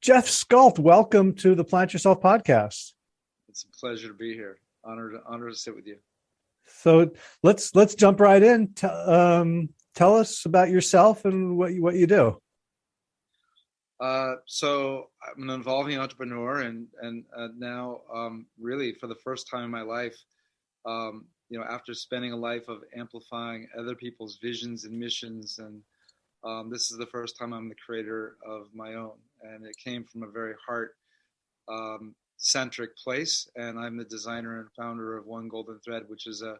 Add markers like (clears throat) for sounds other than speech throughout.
Jeff Scult, welcome to the Plant Yourself podcast. It's a pleasure to be here. Honored, honored to sit with you. So let's let's jump right in. T- um, tell us about yourself and what you, what you do. Uh, so I'm an evolving entrepreneur, and and uh, now um, really for the first time in my life, um, you know, after spending a life of amplifying other people's visions and missions, and um, this is the first time I'm the creator of my own, and it came from a very heart um, centric place. And I'm the designer and founder of One Golden Thread, which is a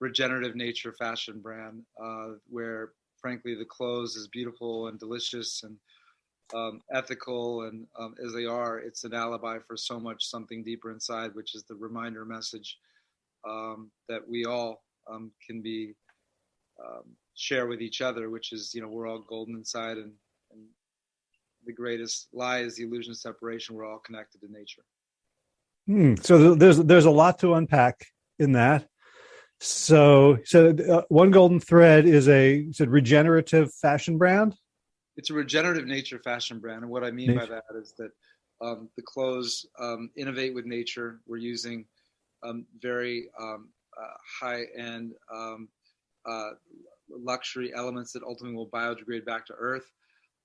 regenerative nature fashion brand, uh, where frankly the clothes is beautiful and delicious and um, ethical and um, as they are, it's an alibi for so much something deeper inside, which is the reminder message um, that we all um, can be um, share with each other, which is you know we're all golden inside, and, and the greatest lie is the illusion of separation. We're all connected to nature. Hmm. So there's there's a lot to unpack in that. So so uh, one golden thread is a said regenerative fashion brand it's a regenerative nature fashion brand, and what I mean nature. by that is that um, the clothes um, innovate with nature. We're using um, very um, uh, high-end um, uh, luxury elements that ultimately will biodegrade back to earth.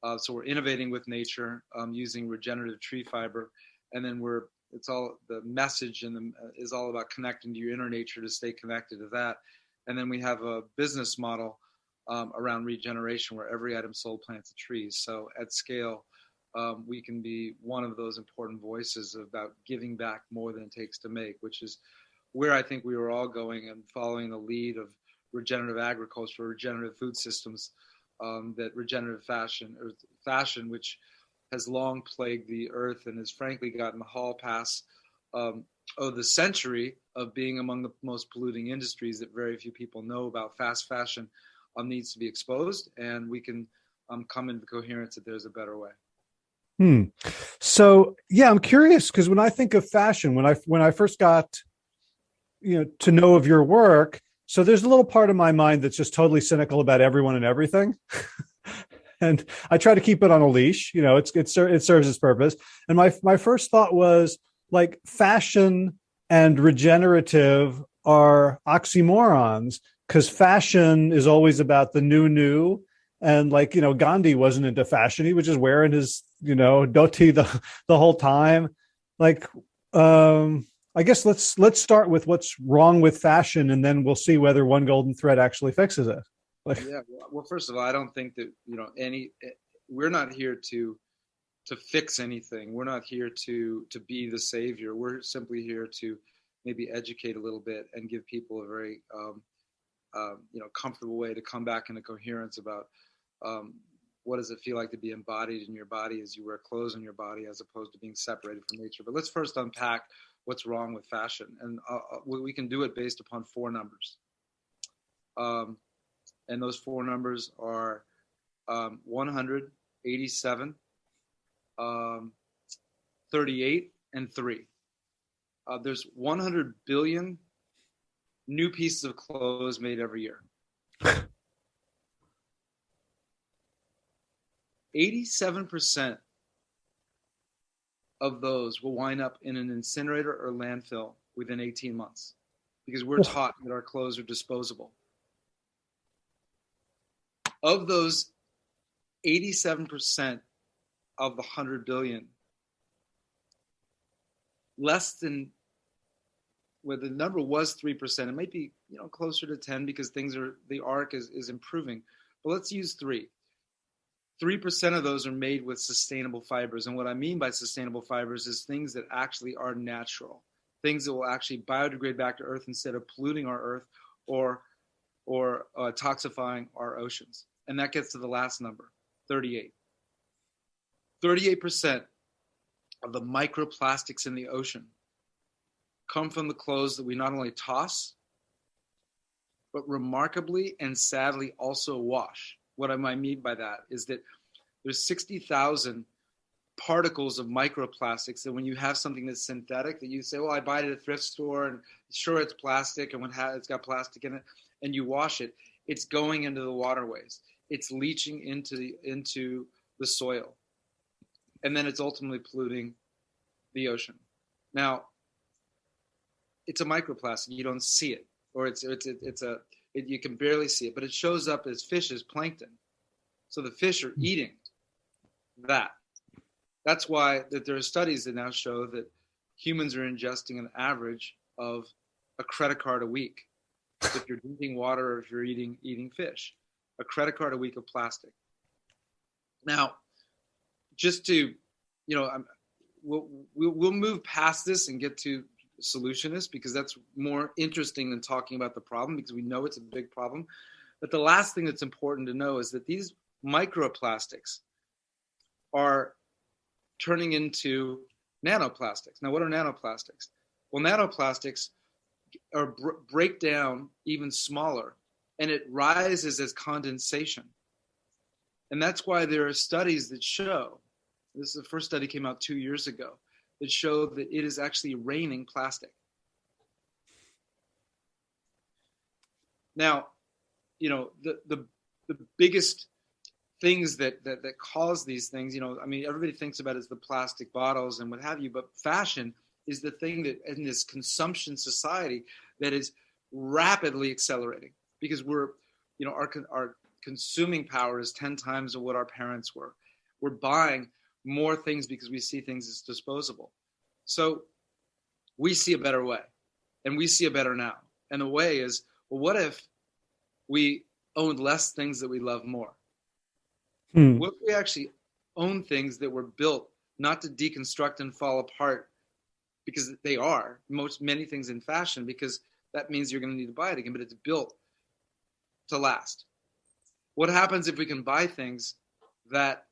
Uh, so we're innovating with nature um, using regenerative tree fiber, and then we're it's all the message and the, uh, is all about connecting to your inner nature to stay connected to that. And then we have a business model um, around regeneration where every item sold plants a tree. So at scale, um, we can be one of those important voices about giving back more than it takes to make, which is where I think we were all going and following the lead of regenerative agriculture, regenerative food systems, um, that regenerative fashion or fashion, which has long plagued the earth and has frankly gotten the hall pass um, of the century of being among the most polluting industries that very few people know about fast fashion um, needs to be exposed, and we can um, come into coherence that there's a better way. Hmm. So yeah, I'm curious because when I think of fashion, when I when I first got you know to know of your work, so there's a little part of my mind that's just totally cynical about everyone and everything. (laughs) and I try to keep it on a leash. You know, it's it, it serves its purpose. And my my first thought was like fashion and regenerative are oxymorons because fashion is always about the new new and like you know gandhi wasn't into fashion he was just wearing his you know dhoti the (laughs) the whole time like um i guess let's let's start with what's wrong with fashion and then we'll see whether one golden thread actually fixes it. Like, yeah well first of all i don't think that you know any eh, we're not here to to fix anything. We're not here to to be the savior. We're simply here to maybe educate a little bit and give people a very um, um, you know comfortable way to come back into coherence about um, what does it feel like to be embodied in your body as you wear clothes on your body as opposed to being separated from nature. But let's first unpack what's wrong with fashion. And uh, uh we can do it based upon four numbers. Um, and those four numbers are um, 187 um, 38 and 3 uh, there's 100 billion new pieces of clothes made every year. (laughs) 87% of those will wind up in an incinerator or landfill within 18 months because we're taught that our clothes are disposable. Of those 87% of the 100 billion, less than where the number was 3%, it might be, you know, closer to 10 because things are, the arc is, is improving. But let's use three. 3% of those are made with sustainable fibers. And what I mean by sustainable fibers is things that actually are natural, things that will actually biodegrade back to earth instead of polluting our earth or, or uh, toxifying our oceans. And that gets to the last number 38. 38% of the microplastics in the ocean come from the clothes that we not only toss, but remarkably and sadly also wash. What I might mean by that is that there's 60,000 particles of microplastics that when you have something that's synthetic that you say, well, I buy it at a thrift store and sure it's plastic and when it's got plastic in it and you wash it, it's going into the waterways. It's leaching into the, into the soil. and then it's ultimately polluting the ocean. Now, it's a microplastic. You don't see it, or it's it's it's a it, you can barely see it, but it shows up as fish as plankton. So the fish are hmm. eating that. That's why that there are studies that now show that humans are ingesting an average of a credit card a week. if you're drinking water or if you're eating eating fish, a credit card a week of plastic. Now, just to, you know, I'm, we'll we'll move past this and get to solutionist because that's more interesting than talking about the problem because we know it's a big problem. But the last thing that's important to know is that these microplastics are turning into nanoplastics. Now, what are nanoplastics? Well, nanoplastics are br- break down even smaller and it rises as condensation. And that's why there are studies that show this is the first study came out two years ago that showed that it is actually raining plastic. Now, you know, the the the biggest things that, that that cause these things, you know, I mean, everybody thinks about is the plastic bottles and what have you, but fashion is the thing that in this consumption society that is rapidly accelerating because we're, you know, our our consuming power is 10 times of what our parents were. We're buying more things because we see things as disposable. So we see a better way and we see a better now. And the way is, well, what if we owned less things that we love more? Hmm. What if we actually own things that were built not to deconstruct and fall apart because they are most many things in fashion because that means you're going to need to buy it again, but it's built to last. What happens if we can buy things that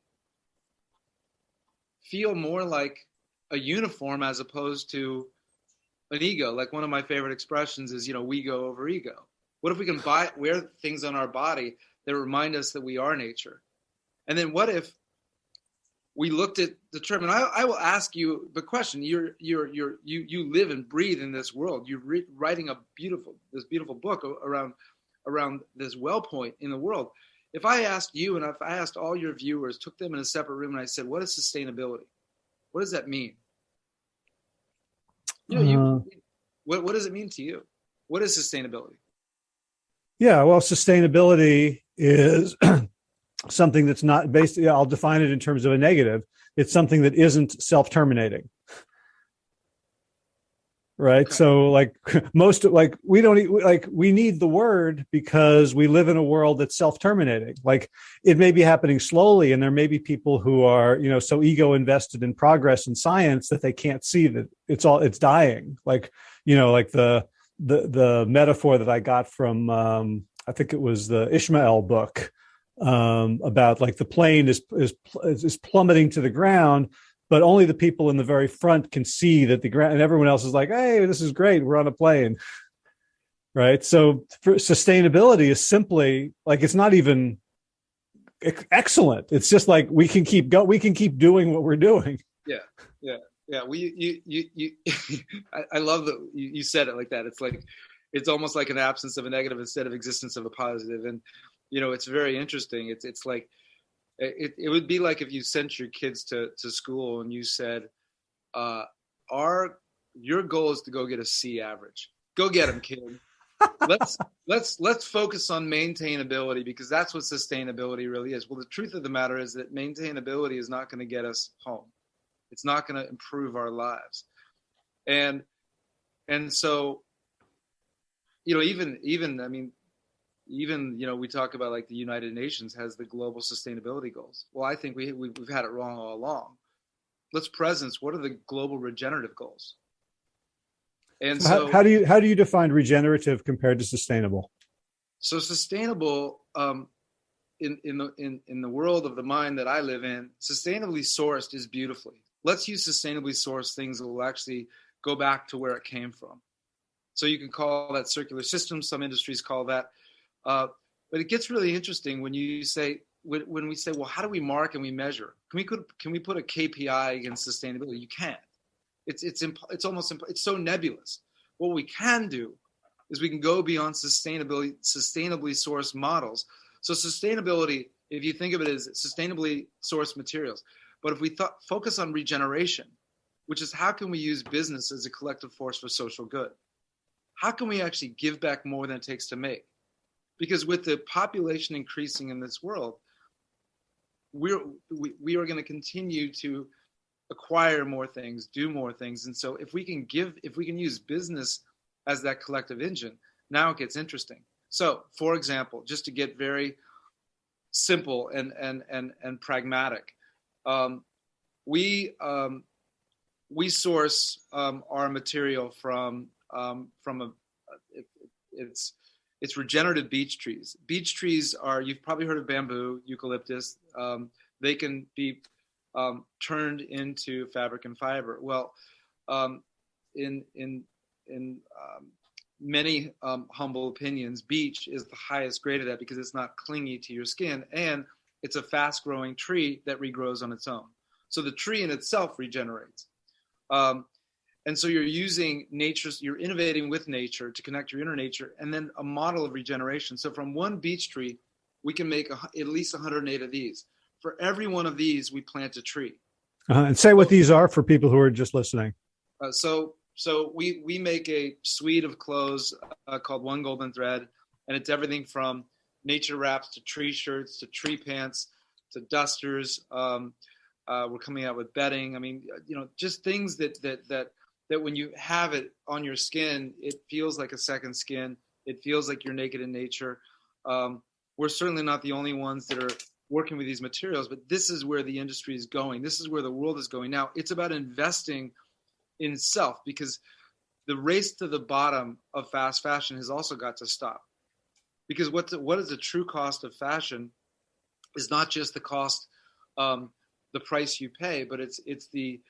feel more like a uniform as opposed to an ego. Like one of my favorite expressions is, you know, we go over ego. What if we can buy wear things on our body that remind us that we are nature? And then what if we looked at the term and I, I will ask you the question you're you're you're you you live and breathe in this world you're re- writing a beautiful this beautiful book around around this well point in the world if I asked you and if I asked all your viewers, took them in a separate room, and I said, "What is sustainability? What does that mean?" You know, uh, you, what what does it mean to you? What is sustainability? Yeah, well, sustainability is (clears throat) something that's not based. I'll define it in terms of a negative. It's something that isn't self-terminating right? So like (laughs) most like we don't like we need the word because we live in a world that's self-terminating. Like it may be happening slowly and there may be people who are you know so ego invested in progress and science that they can't see that it's all it's dying. Like you know like the the the metaphor that i got from um i think it was the ishmael book um about like the plane is is is plummeting to the ground but only the people in the very front can see that the ground and everyone else is like hey this is great we're on a plane. Right? So sustainability is simply like it's not even excellent. It's just like we can keep go we can keep doing what we're doing. Yeah yeah yeah. We you you, you (laughs) I, I, love that you, you said it like that. It's like it's almost like an absence of a negative instead of existence of a positive. And you know it's very interesting. It's it's like it, it would be like if you sent your kids to, to school and you said, uh, our your goal is to go get a C average. Go get them, kid. (laughs) let's let's let's focus on maintainability because that's what sustainability really is. Well, the truth of the matter is that maintainability is not going to get us home. It's not going to improve our lives. And and so you know even even I mean even you know we talk about like the united nations has the global sustainability goals. Well i think we, we have had it wrong all along. Let's presence what are the global regenerative goals? And so, so how, how, do you how do you define regenerative compared to sustainable? So sustainable um, in in the in, in the world of the mind that i live in sustainably sourced is beautifully. Let's use sustainably sourced things that will actually go back to where it came from. So you can call that circular systems some industries call that uh, but it gets really interesting when you say when, when we say, well, how do we mark and we measure? Can we put can we put a KPI against sustainability? You can't. It's it's it's almost it's so nebulous. What we can do is we can go beyond sustainability sustainably sourced models. So sustainability, if you think of it as sustainably sourced materials, But if we thought, focus on regeneration, which is how can we use business as a collective force for social good? How can we actually give back more than it takes to make? Because with the population increasing in this world, we're, we, we are going to continue to acquire more things, do more things. And so if we can give, if we can use business as that collective engine, now it gets interesting. So for example, just to get very simple and, and, and, and pragmatic, um, we, um, we source um, our material from, um, from a, it, it's, it's regenerative beech trees. Beech trees are, you've probably heard of bamboo, eucalyptus. Um, they can be um, turned into fabric and fiber. Well, um, in in in um, many um, humble opinions, beech is the highest grade of that because it's not clingy to your skin and it's a fast-growing tree that regrows on its own. So the tree in itself regenerates. Um, and so you're using nature, you're innovating with nature to connect your inner nature and then a model of regeneration. So from one beech tree, we can make a, at least 108 of these for every one of these, we plant a tree. Uh, and say what these are for people who are just listening. Uh, so, so we we make a suite of clothes uh, called One Golden Thread, and it's everything from nature wraps to tree shirts to tree pants to dusters. Um, uh, we're coming out with bedding. I mean, you know, just things that that that that when you have it on your skin, it feels like a second skin. It feels like you're naked in nature. Um, we're certainly not the only ones that are working with these materials, but this is where the industry is going. This is where the world is going. Now, it's about investing in self because the race to the bottom of fast fashion has also got to stop. Because what's what is the true cost of fashion is not just the cost, um, the price you pay, but it's it's the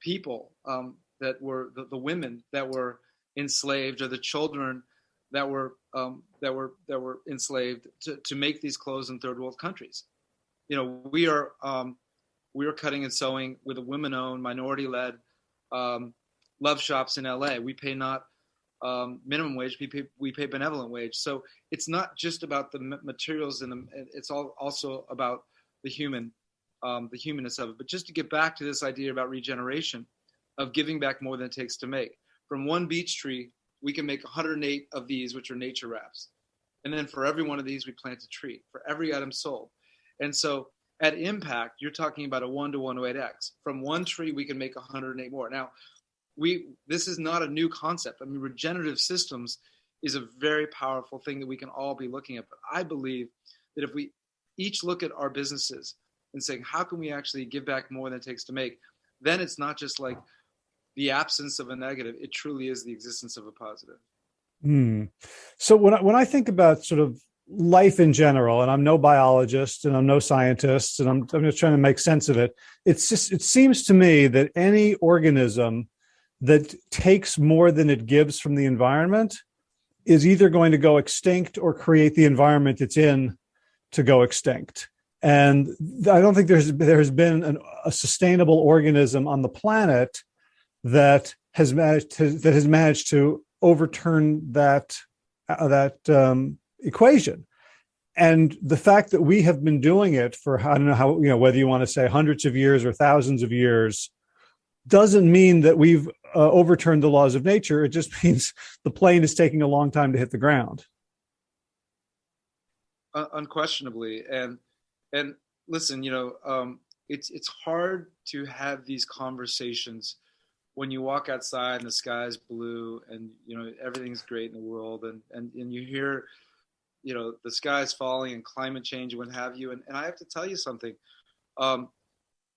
people um, that were the, the women that were enslaved or the children that were um, that were that were enslaved to, to make these clothes in third world countries you know, we are um, we are cutting and sewing with a women-owned, minority-led um, love shops in LA. We pay not um, minimum wage; we pay we pay benevolent wage. So it's not just about the materials and it's all also about the human, um, the humanness of it. But just to get back to this idea about regeneration, of giving back more than it takes to make. From one beech tree, we can make 108 of these, which are nature wraps. And then for every one of these, we plant a tree. For every item sold, and so at impact, you're talking about a one to 108x. From one tree, we can make 108 more. Now, we this is not a new concept. I mean, regenerative systems is a very powerful thing that we can all be looking at. But I believe that if we each look at our businesses and saying, how can we actually give back more than it takes to make, then it's not just like the absence of a negative. It truly is the existence of a positive. Hmm. So when I, when I think about sort of life in general, and I'm no biologist and I'm no scientist, and I'm, I'm just trying to make sense of it. It's just, it seems to me that any organism that takes more than it gives from the environment is either going to go extinct or create the environment it's in to go extinct. And I don't think there's there has been an, a sustainable organism on the planet that has managed to, that has managed to overturn that uh, that um, equation. And the fact that we have been doing it for, I don't know how, you know, whether you want to say hundreds of years or thousands of years, doesn't mean that we've uh, overturned the laws of nature. It just (laughs) means the plane is taking a long time to hit the ground. Uh, unquestionably. And, and listen, you know, um, it's, it's hard to have these conversations when you walk outside and the sky's blue and, you know, everything's great in the world and, and, and you hear, you know the sky's falling and climate change and what have you. And, and i have to tell you something. Um,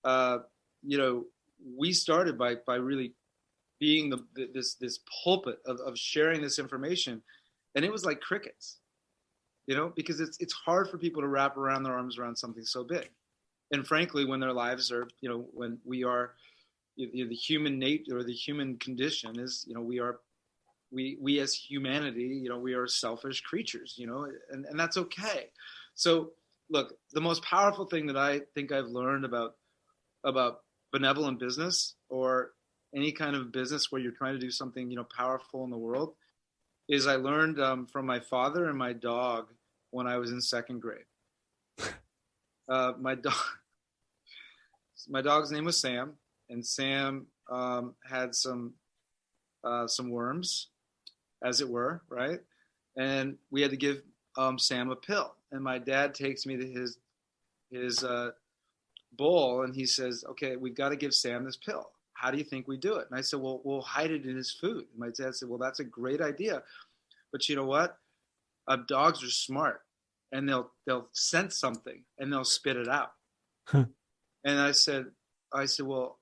uh, you know we started by by really being the, this this pulpit of, of sharing this information. And it was like crickets you know because it's it's hard for people to wrap around their arms around something so big. And frankly when their lives are you know when we are you know, the human nature or the human condition is you know we are we we as humanity you know we are selfish creatures you know and, and that's okay. So look the most powerful thing that i think i've learned about about benevolent business or any kind of business where you're trying to do something you know powerful in the world is i learned um, from my father and my dog when i was in second grade. (laughs) Uh, my dog my dog's name was Sam, and Sam um, had some uh, some worms, as it were, right? And we had to give um, Sam a pill. And my dad takes me to his his uh, bowl, and he says, "Okay, we've got to give Sam this pill. How do you think we do it?" And I said, "Well, we'll hide it in his food." And my dad said, "Well, that's a great idea, but you know what? Uh, dogs are smart, and they'll they'll sense something and they'll spit it out." And I said, I said, "Well,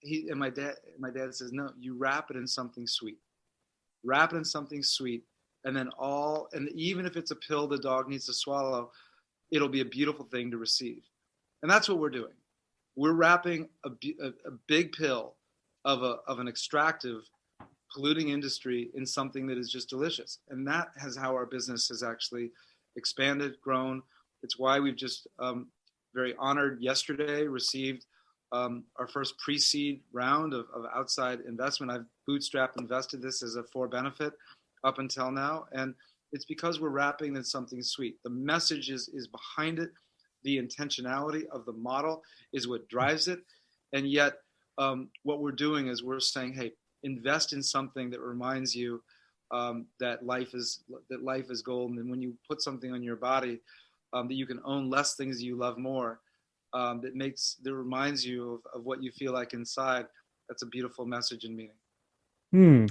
he and my dad my dad says no you wrap it in something sweet. Wrap it in something sweet and then all and even if it's a pill the dog needs to swallow it'll be a beautiful thing to receive. And that's what we're doing. We're wrapping a, a, a big pill of a of an extractive polluting industry in something that is just delicious. And that has how our business has actually expanded grown. It's why we've just um, very honored yesterday received um, our first pre-seed round of, of, outside investment. I've bootstrap invested this as a for benefit up until now, and it's because we're wrapping in something sweet. The message is is behind it. The intentionality of the model is what drives it, and yet um, what we're doing is we're saying, hey, invest in something that reminds you um, that life is that life is golden, and when you put something on your body, um, that you can own less things you love more um, that makes that reminds you of, of what you feel like inside that's a beautiful message and meaning. Hmm.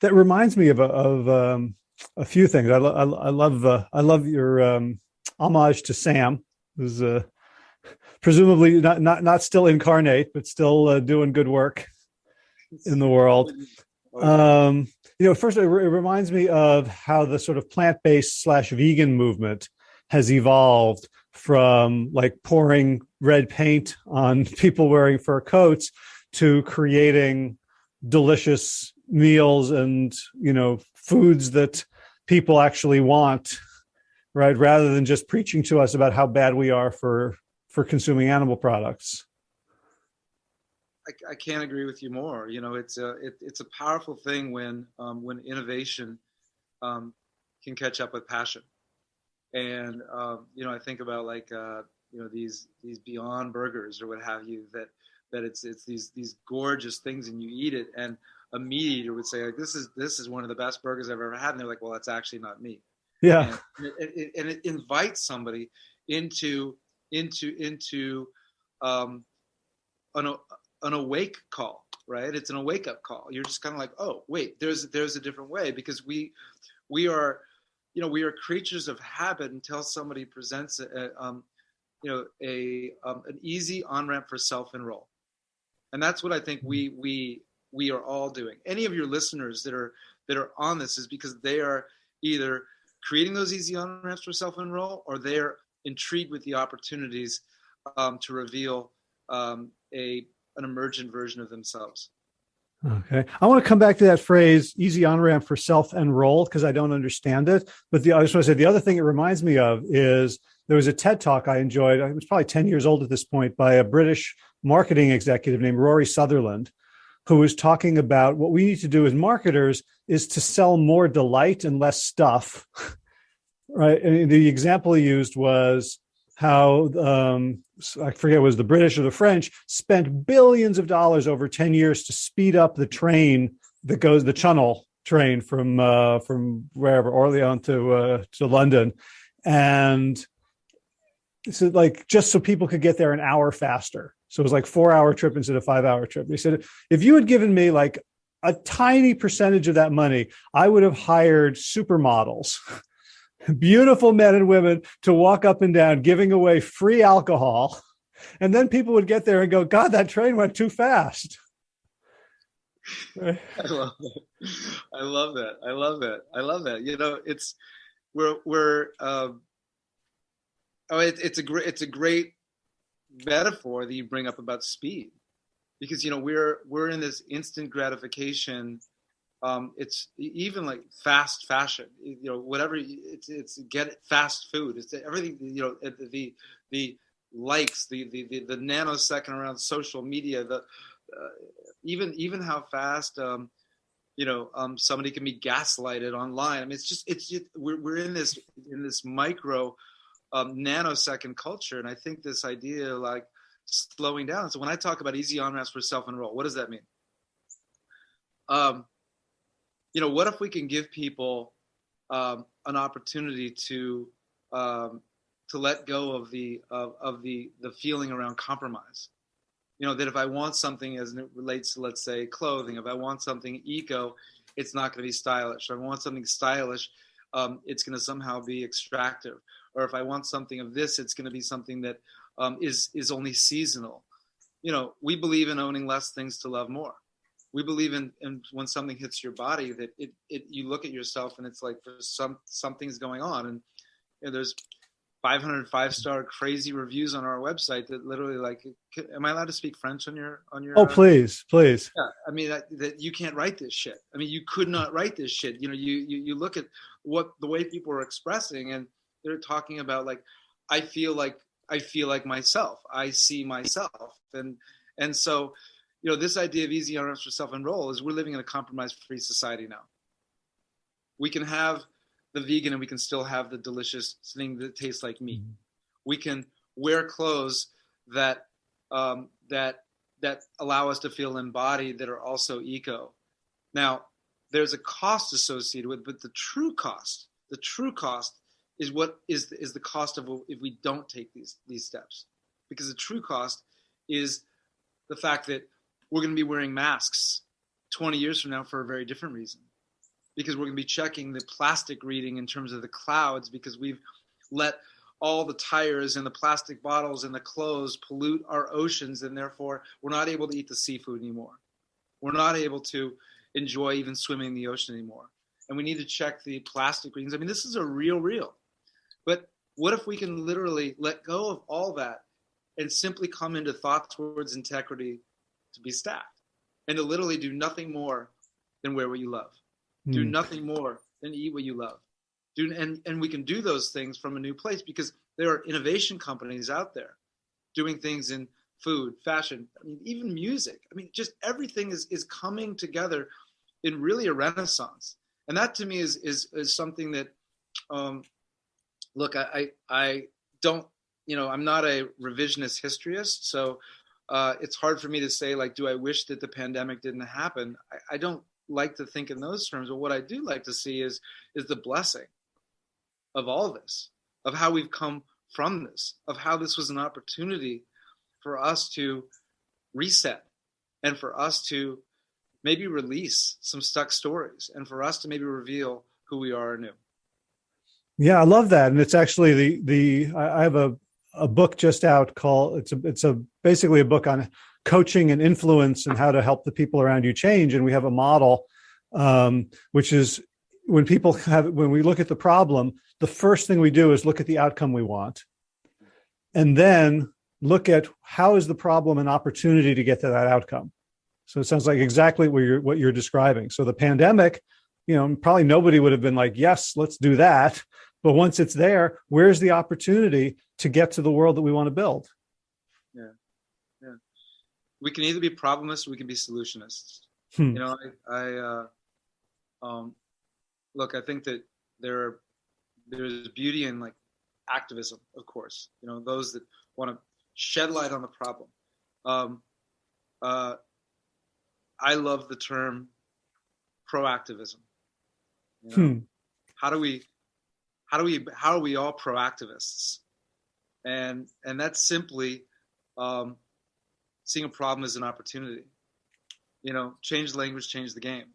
that reminds me of, a, of um, a few things. I, lo- I, love uh, i love your um, homage to sam who's uh, presumably not, not not still incarnate but still uh, doing good work in the world. Um, you know first it, re- it reminds me of how the sort of plant-based slash vegan movement has evolved from like pouring red paint on (laughs) people wearing fur coats to creating delicious meals and you know foods that people actually want right? Rather than just preaching to us about how bad we are for for consuming animal products. I, I can't agree with you more. You know it's a it, it's a powerful thing when um, when innovation um, can catch up with passion and um, you know I think about like uh, you know these these Beyond Burgers or what have you that that it's it's these these gorgeous things and you eat it and a meat eater would say like this is this is one of the best burgers I've ever had. And they're like well that's actually not me. Yeah. And it, it, and it invites somebody into into into um, an an awake call right? It's an awake up call. You're just kind of like oh wait there's there's a different way. Because we we are you know we are creatures of habit until somebody presents a, um, you know a um, an easy on ramp for self enroll and that's what i think we we we are all doing. Any of your listeners that are that are on this is because they are either creating those easy on ramps for self enroll or they're intrigued with the opportunities um, to reveal um, a an emergent version of themselves Okay. I want to come back to that phrase easy on ramp for self enroll because I don't understand it. But the, I just want to say the other thing it reminds me of is there was a TED talk I enjoyed. It was probably 10 years old at this point by a British marketing executive named Rory Sutherland, who was talking about what we need to do as marketers is to sell more delight and less stuff. (laughs) right. And the example he used was how um, I forget was the British or the French spent billions of dollars over ten years to speed up the train that goes the Channel train from uh, from wherever Orleans to uh, to London, and so like just so people could get there an hour faster. So it was like four hour trip instead of five hour trip. They said if you had given me like a tiny percentage of that money, I would have hired supermodels (laughs) beautiful men and women to walk up and down giving away free alcohol. And then people would get there and go, God, that train went too fast. I love that. I love that. I love that. I love that. You know, it's we're we're um, oh, it, it's a great it's a great metaphor that you bring up about speed, because you know we're we're in this instant gratification um, it's even like fast fashion you know whatever it's it's get fast food it's everything you know the the likes the the the, the nanosecond around social media the uh, even even how fast um, you know um, somebody can be gaslighted online i mean it's just it's just we're, we're in this in this micro um, nanosecond culture and i think this idea like slowing down. So when I talk about easy on ramps for self enroll, what does that mean? Um, you know, what if we can give people um, an opportunity to um, to let go of the of, of the the feeling around compromise? You know, that if I want something as it relates to let's say clothing, if I want something eco, it's not going to be stylish. If I want something stylish, um, it's going to somehow be extractive. Or if I want something of this, it's going to be something that um, is is only seasonal. You know, we believe in owning less things to love more. We believe in, in when something hits your body that it, it you look at yourself and it's like there's some something's going on. And you know, there's 505 star crazy reviews on our website that literally like am i allowed to speak french on your on your oh uh, please please. Yeah i mean that, that, you can't write this shit. I mean you could not write this shit. You know you, you you look at what the way people are expressing and they're talking about like i feel like I feel like myself. I see myself, and and so, you know, this idea of easy on ramps for self enroll is we're living in a compromise free society now. We can have the vegan and we can still have the delicious thing that tastes like meat. Mm-hmm. We can wear clothes that um, that that allow us to feel embodied that are also eco. Now, there's a cost associated with, but the true cost, the true cost is what is is the cost of if we don't take these these steps because the true cost is the fact that we're going to be wearing masks 20 years from now for a very different reason. Because we're going to be checking the plastic reading in terms of the clouds because we've let all the tires and the plastic bottles and the clothes pollute our oceans and therefore we're not able to eat the seafood anymore. We're not able to enjoy even swimming in the ocean anymore. And we need to check the plastic readings. I mean this is a real real. But what if we can literally let go of all that and simply come into thoughts, words, integrity to be stacked and to literally do nothing more than wear what you love, mm. do nothing more than eat what you love. Do, and, and we can do those things from a new place because there are innovation companies out there doing things in food, fashion, I mean, even music. I mean, just everything is, is coming together in really a renaissance. And that to me is, is, is something that um, look, I, I, I don't, you know, I'm not a revisionist historyist, so uh, it's hard for me to say like, do I wish that the pandemic didn't happen? I, I don't like to think in those terms, but what I do like to see is is the blessing of all this, of how we've come from this, of how this was an opportunity for us to reset and for us to maybe release some stuck stories and for us to maybe reveal who we are anew. Yeah, I love that, and it's actually the the I have a a book just out called it's a it's a basically a book on coaching and influence and how to help the people around you change, and we have a model um, which is when people have when we look at the problem, the first thing we do is look at the outcome we want, and then look at how is the problem an opportunity to get to that outcome. So it sounds like exactly what you're what you're describing. So the pandemic, you know, probably nobody would have been like, yes, let's do that. But once it's there, where's the opportunity to get to the world that we want to build? Yeah, yeah. We can either be problemists or we can be solutionists. Hmm. You know, I, I uh, um, look. I think that there are, there's beauty in like activism, of course. You know, those that want to shed light on the problem. Um, uh, I love the term proactivism. You know, hmm. How do we how do we how are we all proactivists? And and that's simply um, seeing a problem as an opportunity. You know change the language change the game.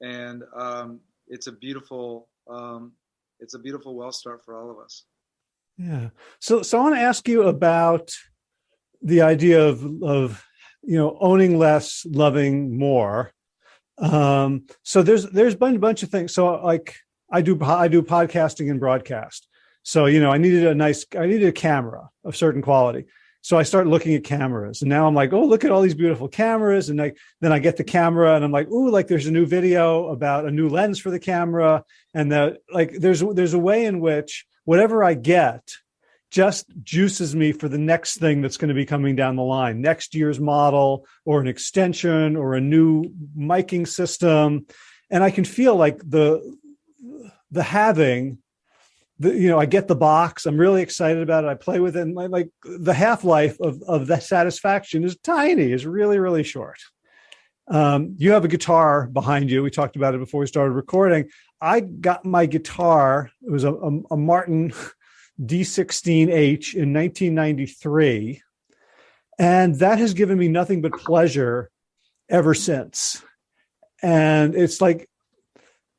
And um, it's a beautiful um, it's a beautiful well start for all of us. Yeah. So so i want to ask you about the idea of of you know owning less loving more. Um so there's there's been a bunch of things. So like I do I do podcasting and broadcast. So, you know, I needed a nice I needed a camera of certain quality. So I start looking at cameras and now I'm like, oh, look at all these beautiful cameras. And I, then I get the camera and I'm like, oh, like there's a new video about a new lens for the camera. And that like there's there's a way in which whatever I get just juices me for the next thing that's going to be coming down the line, next year's model or an extension or a new miking system. And I can feel like the the having the, you know, I get the box. I'm really excited about it. I play with it. And like the half life of of that satisfaction is tiny. is really really short. Um, you have a guitar behind you. We talked about it before we started recording. I got my guitar. It was a, a, a Martin D16H in 1993, and that has given me nothing but pleasure ever since. And it's like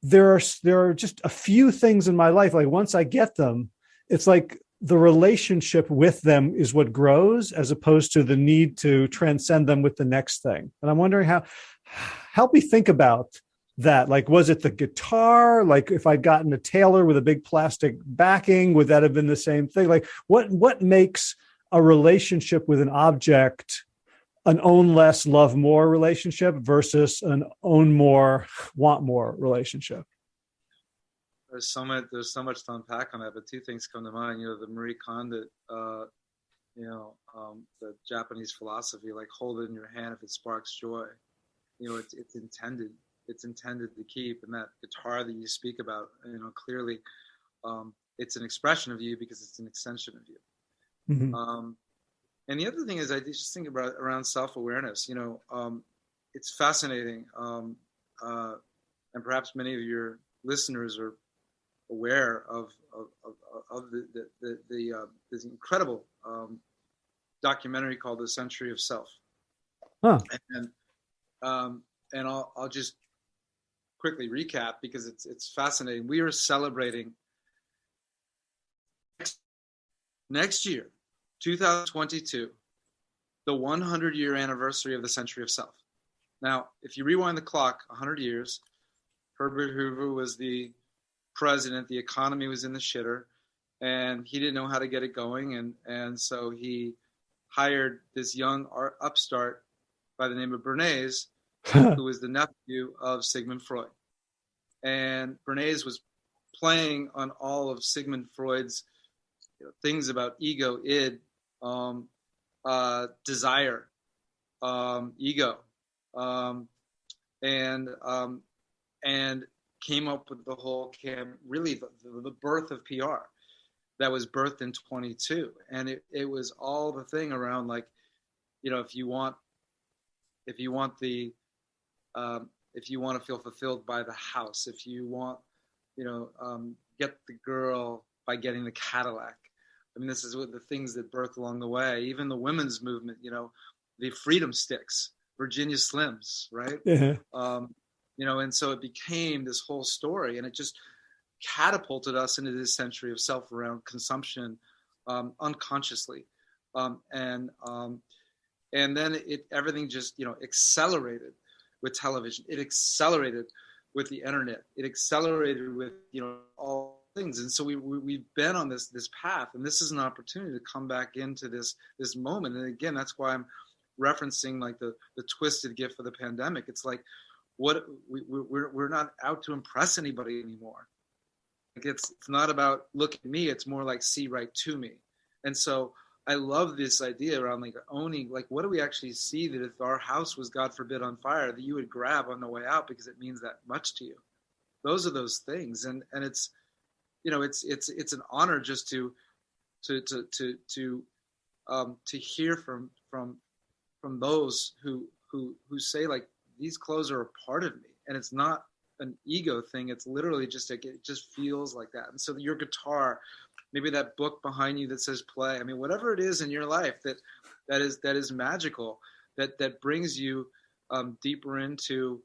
there are there are just a few things in my life like once i get them it's like the relationship with them is what grows as opposed to the need to transcend them with the next thing. And i'm wondering how help me think about that. Like was it the guitar? Like if i'd gotten a taylor with a big plastic backing would that have been the same thing? Like what what makes a relationship with an object an own less, love more relationship versus an own more, want more relationship? There's so much. There's so much to unpack on that, but two things come to mind. You know, the Marie Kondo, uh, you know, um, the Japanese philosophy, like hold it in your hand if it sparks joy. You know, it's it's intended. It's intended to keep. And that guitar that you speak about, you know, clearly, um, it's an expression of you because it's an extension of you. Mm-hmm. Um, and the other thing is, I just think about around self awareness. You know, um, it's fascinating, um, uh, and perhaps many of your listeners are aware of of, of, of the the, the, the uh, this incredible um, documentary called "The Century of Self." Huh. And um, and I'll I'll just quickly recap because it's it's fascinating. We are celebrating next year 2022, the 100 year anniversary of the Century of Self. Now, if you rewind the clock 100 years, Herbert Hoover was the president, the economy was in the shitter, and he didn't know how to get it going. And, and so he hired this young art upstart by the name of Bernays, (laughs) who was the nephew of Sigmund Freud. And Bernays was playing on all of Sigmund Freud's you know, things about ego, id, um, uh, desire, um, ego, um, and um, and came up with the whole cam really the, the, birth of PR that was birthed in 22 and it, it was all the thing around like you know if you want if you want the um, if you want to feel fulfilled by the house if you want you know um, get the girl by getting the Cadillac I mean, this is what the things that birthed along the way. Even the women's movement, you know, the freedom sticks, Virginia Slims, right? Yeah. Um, you know, and so it became this whole story, and it just catapulted us into this century of self around consumption um, unconsciously, um, and um, and then it everything just you know accelerated with television. It accelerated with the internet. It accelerated with you know all things. And so we, we have been on this this path and this is an opportunity to come back into this this moment. And again that's why i'm referencing like the the twisted gift of the pandemic. It's like what we, we're we're not out to impress anybody anymore. Like it's it's not about look at me it's more like see right to me. And so i love this idea around like owning like what do we actually see that if our house was god forbid on fire that you would grab on the way out because it means that much to you? Those are those things. And and it's you know it's it's it's an honor just to to to to to um, to hear from from from those who who who say like these clothes are a part of me. And it's not an ego thing. It's literally just like it just feels like that. And so your guitar maybe that book behind you that says play i mean whatever it is in your life that that is that is magical that that brings you um, deeper into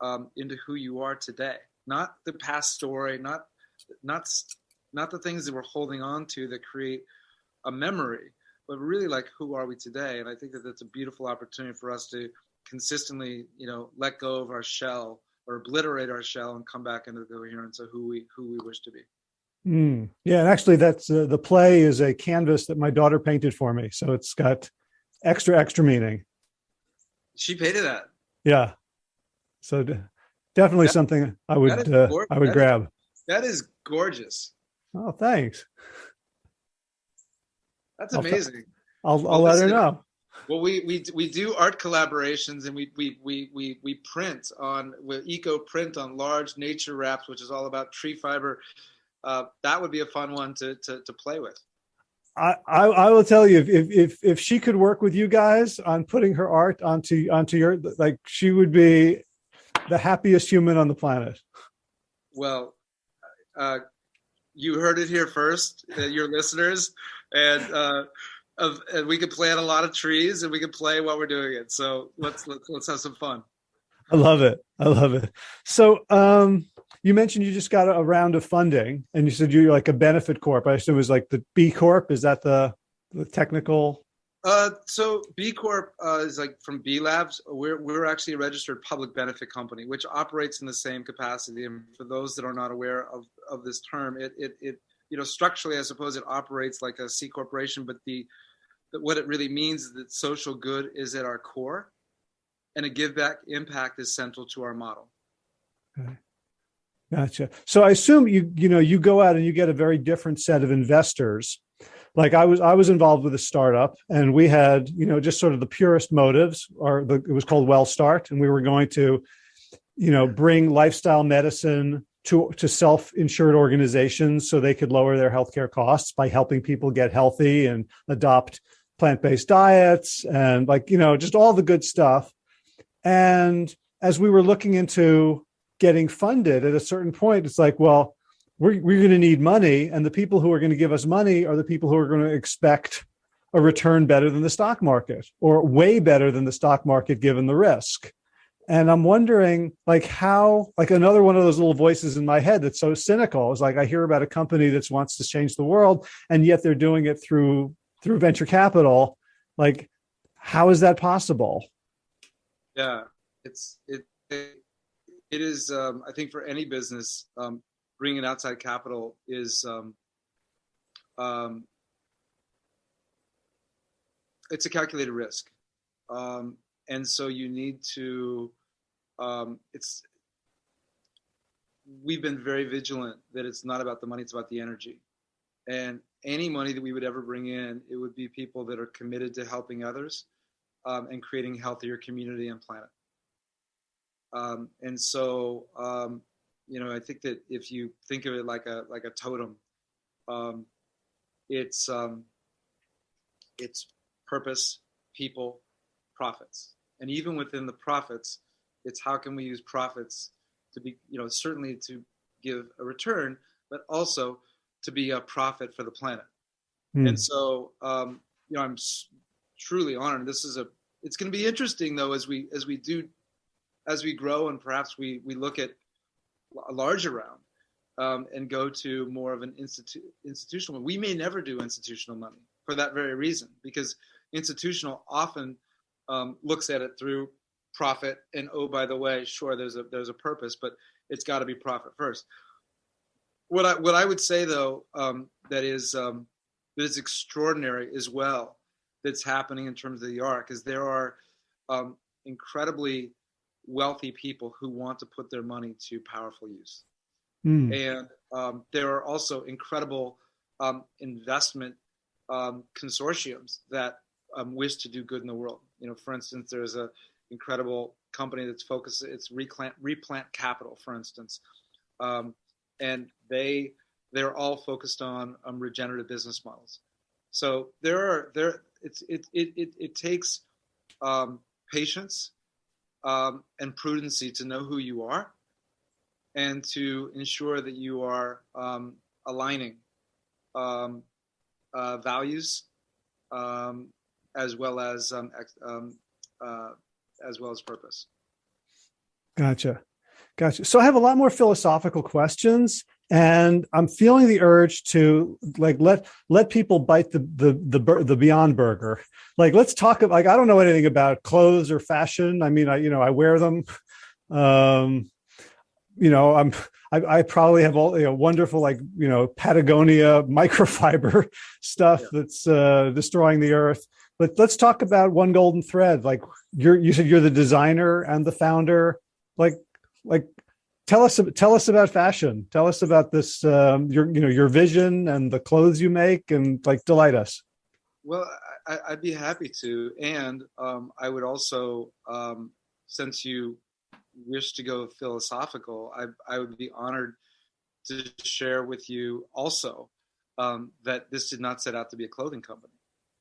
um, into who you are today. Not the past story not not not the things that we're holding on to that create a memory, but really like who are we today? And I think that that's a beautiful opportunity for us to consistently, you know, let go of our shell or obliterate our shell and come back into the coherence of who we who we wish to be. Mm. Yeah, and actually, that's uh, the play is a canvas that my daughter painted for me, so it's got extra extra meaning. She painted that. Yeah, so definitely that, something I would uh, I would grab. That is gorgeous. Oh, thanks. That's amazing. I'll, I'll, well, let her know. Well, we, we we do art collaborations and we we we we, we print on with eco print on large nature wraps, which is all about tree fiber uh, that would be a fun one to to, to play with. I, I, I will tell you if, if if she could work with you guys on putting her art onto onto your like she would be the happiest human on the planet. Well, uh, you heard it here first, uh, your listeners, and uh, of, and we can plant a lot of trees and we can play while we're doing it. So let's let's let's have some fun. I love it. I love it. So um, you mentioned you just got a, round of funding, and you said you're like a benefit corp. I assume it was like the B Corp. Is that the the technical? Uh, so B Corp uh, is like from B Labs. We're we're actually a registered public benefit company, which operates in the same capacity. And for those that are not aware of of this term, it it it you know structurally, I suppose it operates like a C corporation, but the what it really means is that social good is at our core, and a give back impact is central to our model. Okay. Gotcha. So I assume you you know you go out and you get a very different set of investors. Like I was I was involved with a startup and we had you know just sort of the purest motives, or the, it was called Well Start, and we were going to you know bring lifestyle medicine to to self-insured organizations so they could lower their healthcare costs by helping people get healthy and adopt plant-based diets and like you know just all the good stuff. And as we were looking into getting funded at a certain point it's like well we're, we're going to need money and the people who are going to give us money are the people who are going to expect a return better than the stock market or way better than the stock market given the risk. And i'm wondering like how like another one of those little voices in my head that's so cynical is like i hear about a company that wants to change the world and yet they're doing it through through venture capital. Like how is that possible? Yeah it's it, it, it is um, i think for any business um, bringing outside capital is um, um, it's a calculated risk um, and so you need to um, it's we've been very vigilant that it's not about the money it's about the energy and any money that we would ever bring in, it would be people that are committed to helping others um, and creating healthier community and planet. Um, and so, you know, I think that if you think of it like a like a totem, um, it's um, it's purpose, people, profits, and even within the profits, it's how can we use profits to be, you know, certainly to give a return, but also to be a profit for the planet. Mm. And so, um, you know, I'm truly honored. This is a. It's going to be interesting though as we as we do, as we grow and perhaps we we look at a larger round um, and go to more of an institu- institutional. We may never do institutional money for that very reason because institutional often um, looks at it through profit and oh by the way sure there's a there's a purpose but it's got to be profit first what I what I would say though um, that is um, that is extraordinary as well that's happening in terms of the arc is there are um, incredibly wealthy people who want to put their money to powerful use, mm. and um, there are also incredible um, investment um, consortiums that wish to do good in the world. You know, for instance, there's a incredible company that's focused. It's replant replant capital, for instance. Um, and they they're all focused on um, regenerative business models. So there are there it's it it it, it takes um, patience um, and prudency to know who you are and to ensure that you are um, aligning um, uh, values um, as well as uh, as well as purpose. Gotcha. Gotcha. So I have a lot more philosophical questions, and I'm feeling the urge to like let let people bite the the the, the Beyond Burger. Like, let's talk. About like, I don't know anything about clothes or fashion. I mean, I you know I wear them. Um, you know, I'm I, I probably have all you know wonderful like you know Patagonia microfiber (laughs) stuff yeah. that's uh, destroying the earth. But let's talk about one golden thread. Like you're you said you're the designer and the founder. Like like tell us tell us about fashion tell us about this um, your you know your vision and the clothes you make and like delight us well I, would be happy to and um, i would also um, since you wish to go philosophical I, I would be honored to share with you also um, that this did not set out to be a clothing company.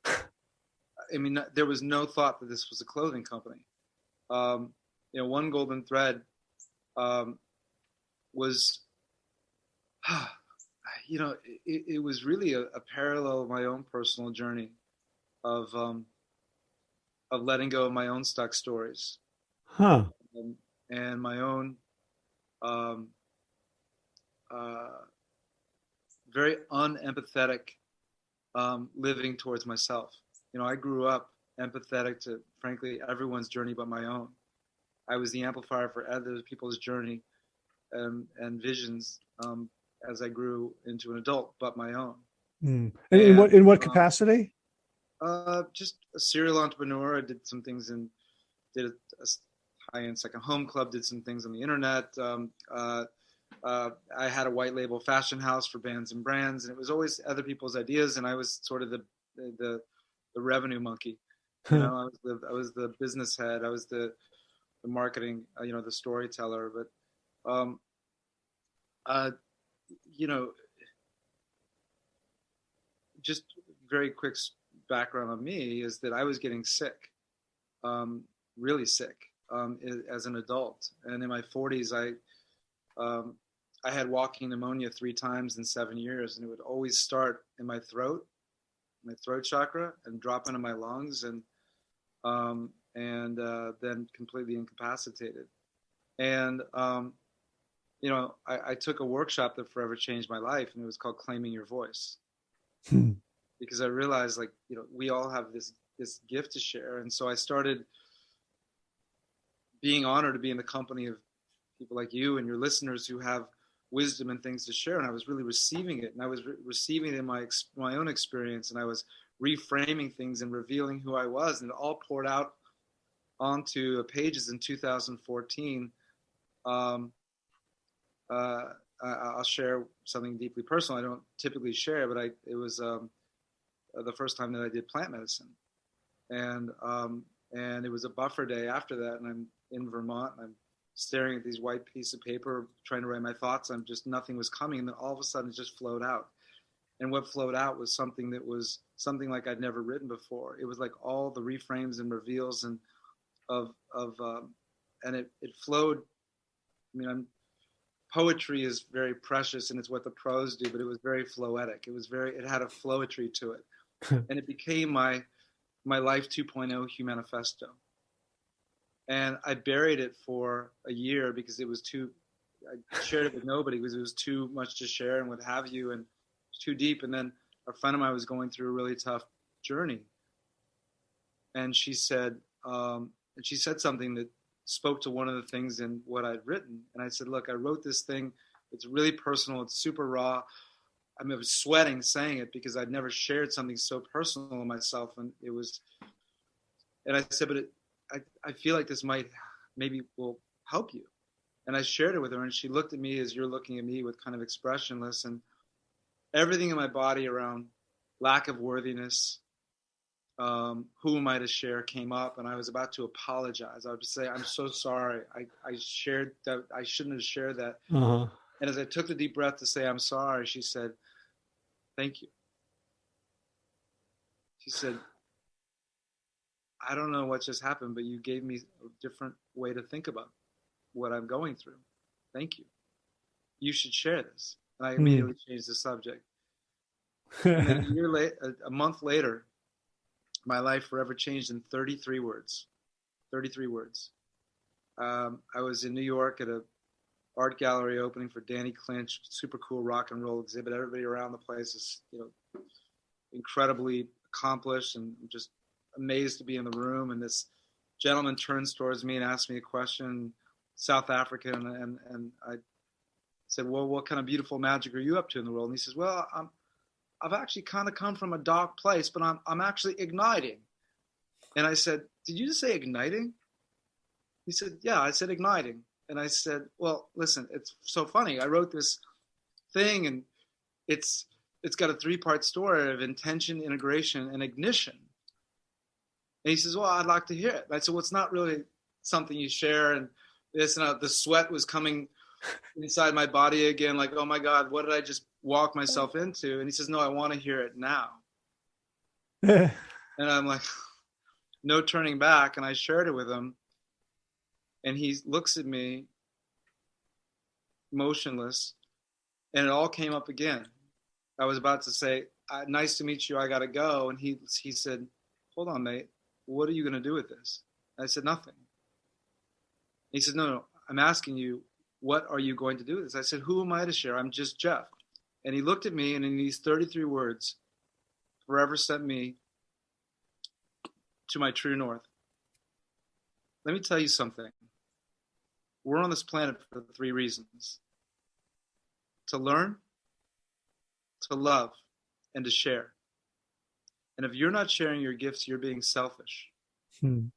I mean, there was no thought that this was a clothing company. Um, you know, one golden thread um, was, (sighs) you know, it, it was really a, a, parallel of my own personal journey of um, of letting go of my own stuck stories, huh? And, and my own um, uh, very unempathetic um, living towards myself. You know, I grew up empathetic to, frankly, everyone's journey but my own. I was the amplifier for other people's journey and, and visions um, as I grew into an adult, but my own. Mm. And, in what in what um, capacity? Uh, just a serial entrepreneur. I did some things in did a, a high-end second home club. Did some things on the internet. Um, uh, uh, I had a white label fashion house for bands and brands, and it was always other people's ideas, and I was sort of the the, the revenue monkey. You know, I was the I was the business head. I was the the marketing, uh, you know, the storyteller. But, um, uh, you know, just very quick background on me is that I was getting sick, um, really sick, um, as an adult, and in my 40s, I um, I had walking pneumonia three times in seven years, and it would always start in my throat, my throat chakra, and drop into my lungs, and um, and uh, then completely incapacitated. And um, you know, I, I, took a workshop that forever changed my life, and it was called "Claiming Your Voice," hmm. because I realized, like, you know, we all have this this gift to share, and so I started being honored to be in the company of people like you and your listeners who have wisdom and things to share and i was really receiving it and i was re- receiving it in my my own experience and i was reframing things and revealing who i was and it all poured out onto pages in 2014 um, uh, i'll share something deeply personal i don't typically share but i it was um, the first time that i did plant medicine and um, and it was a buffer day after that and i'm in vermont and i'm staring at these white piece of paper, trying to write my thoughts. I'm just nothing was coming, and then all of a sudden it just flowed out. And what flowed out was something that was something like I'd never written before. It was like all the reframes and reveals and of of um, and it it flowed. I mean, I'm, poetry is very precious and it's what the prose do, but it was very floetic. It was very it had a flowetry to it, (laughs) and it became my my life 2.0 humanifesto and I buried it for a year because it was too. I shared it with nobody because it was too much to share and what have you, and too deep. And then a friend of mine was going through a really tough journey, and she said, um, and she said something that spoke to one of the things in what I'd written. And I said, look, I wrote this thing. It's really personal. It's super raw. I, mean, I was sweating saying it because I'd never shared something so personal of myself, and it was. And I said, but it, I, I feel like this might maybe will help you. And I shared it with her, and she looked at me as you're looking at me with kind of expressionless, and everything in my body around lack of worthiness, um, who am I to share came up, and I was about to apologize. I would say, I'm so sorry. I, I shared that. I shouldn't have shared that. Uh-huh. And as I took the deep breath to say, I'm sorry, she said, Thank you. She said, I don't know what just happened, but you gave me a different way to think about what I'm going through. Thank you. You should share this. And I hmm. immediately mm. changed the subject. a year late, a, a month later, my life forever changed in 33 words. 33 words. Um, I was in New York at a art gallery opening for Danny Clinch, super cool rock and roll exhibit. Everybody around the place is, you know, incredibly accomplished and I'm just amazed to be in the room. And this gentleman turns towards me and asks me a question, South African, and, and, and I said, well, what kind of beautiful magic are you up to in the world? And he says, well, I'm, I've actually kind of come from a dark place, but I'm, I'm actually igniting. And I said, did you just say igniting? He said, yeah, I said igniting. And I said, well, listen, it's so funny. I wrote this thing and it's, it's got a three part story of intention, integration, and ignition. And he says, well, I'd like to hear it. I said, well, it's not really something you share. And this and uh, the sweat was coming inside my body again, like, oh my God, what did I just walk myself into? And he says, no, I want to hear it now. (laughs) and I'm like, no turning back. And I shared it with him. And he looks at me motionless. And it all came up again. I was about to say, nice to meet you. I got to go. And he, he said, hold on, mate. What are you going to do with this? I said, nothing. He said, no, no, I'm asking you, what are you going to do with this? I said, who am I to share? I'm just Jeff. And he looked at me and in these 33 words, forever sent me to my true north. Let me tell you something. We're on this planet for three reasons to learn, to love, and to share. And if you're not sharing your gifts, you're being selfish. Hmm.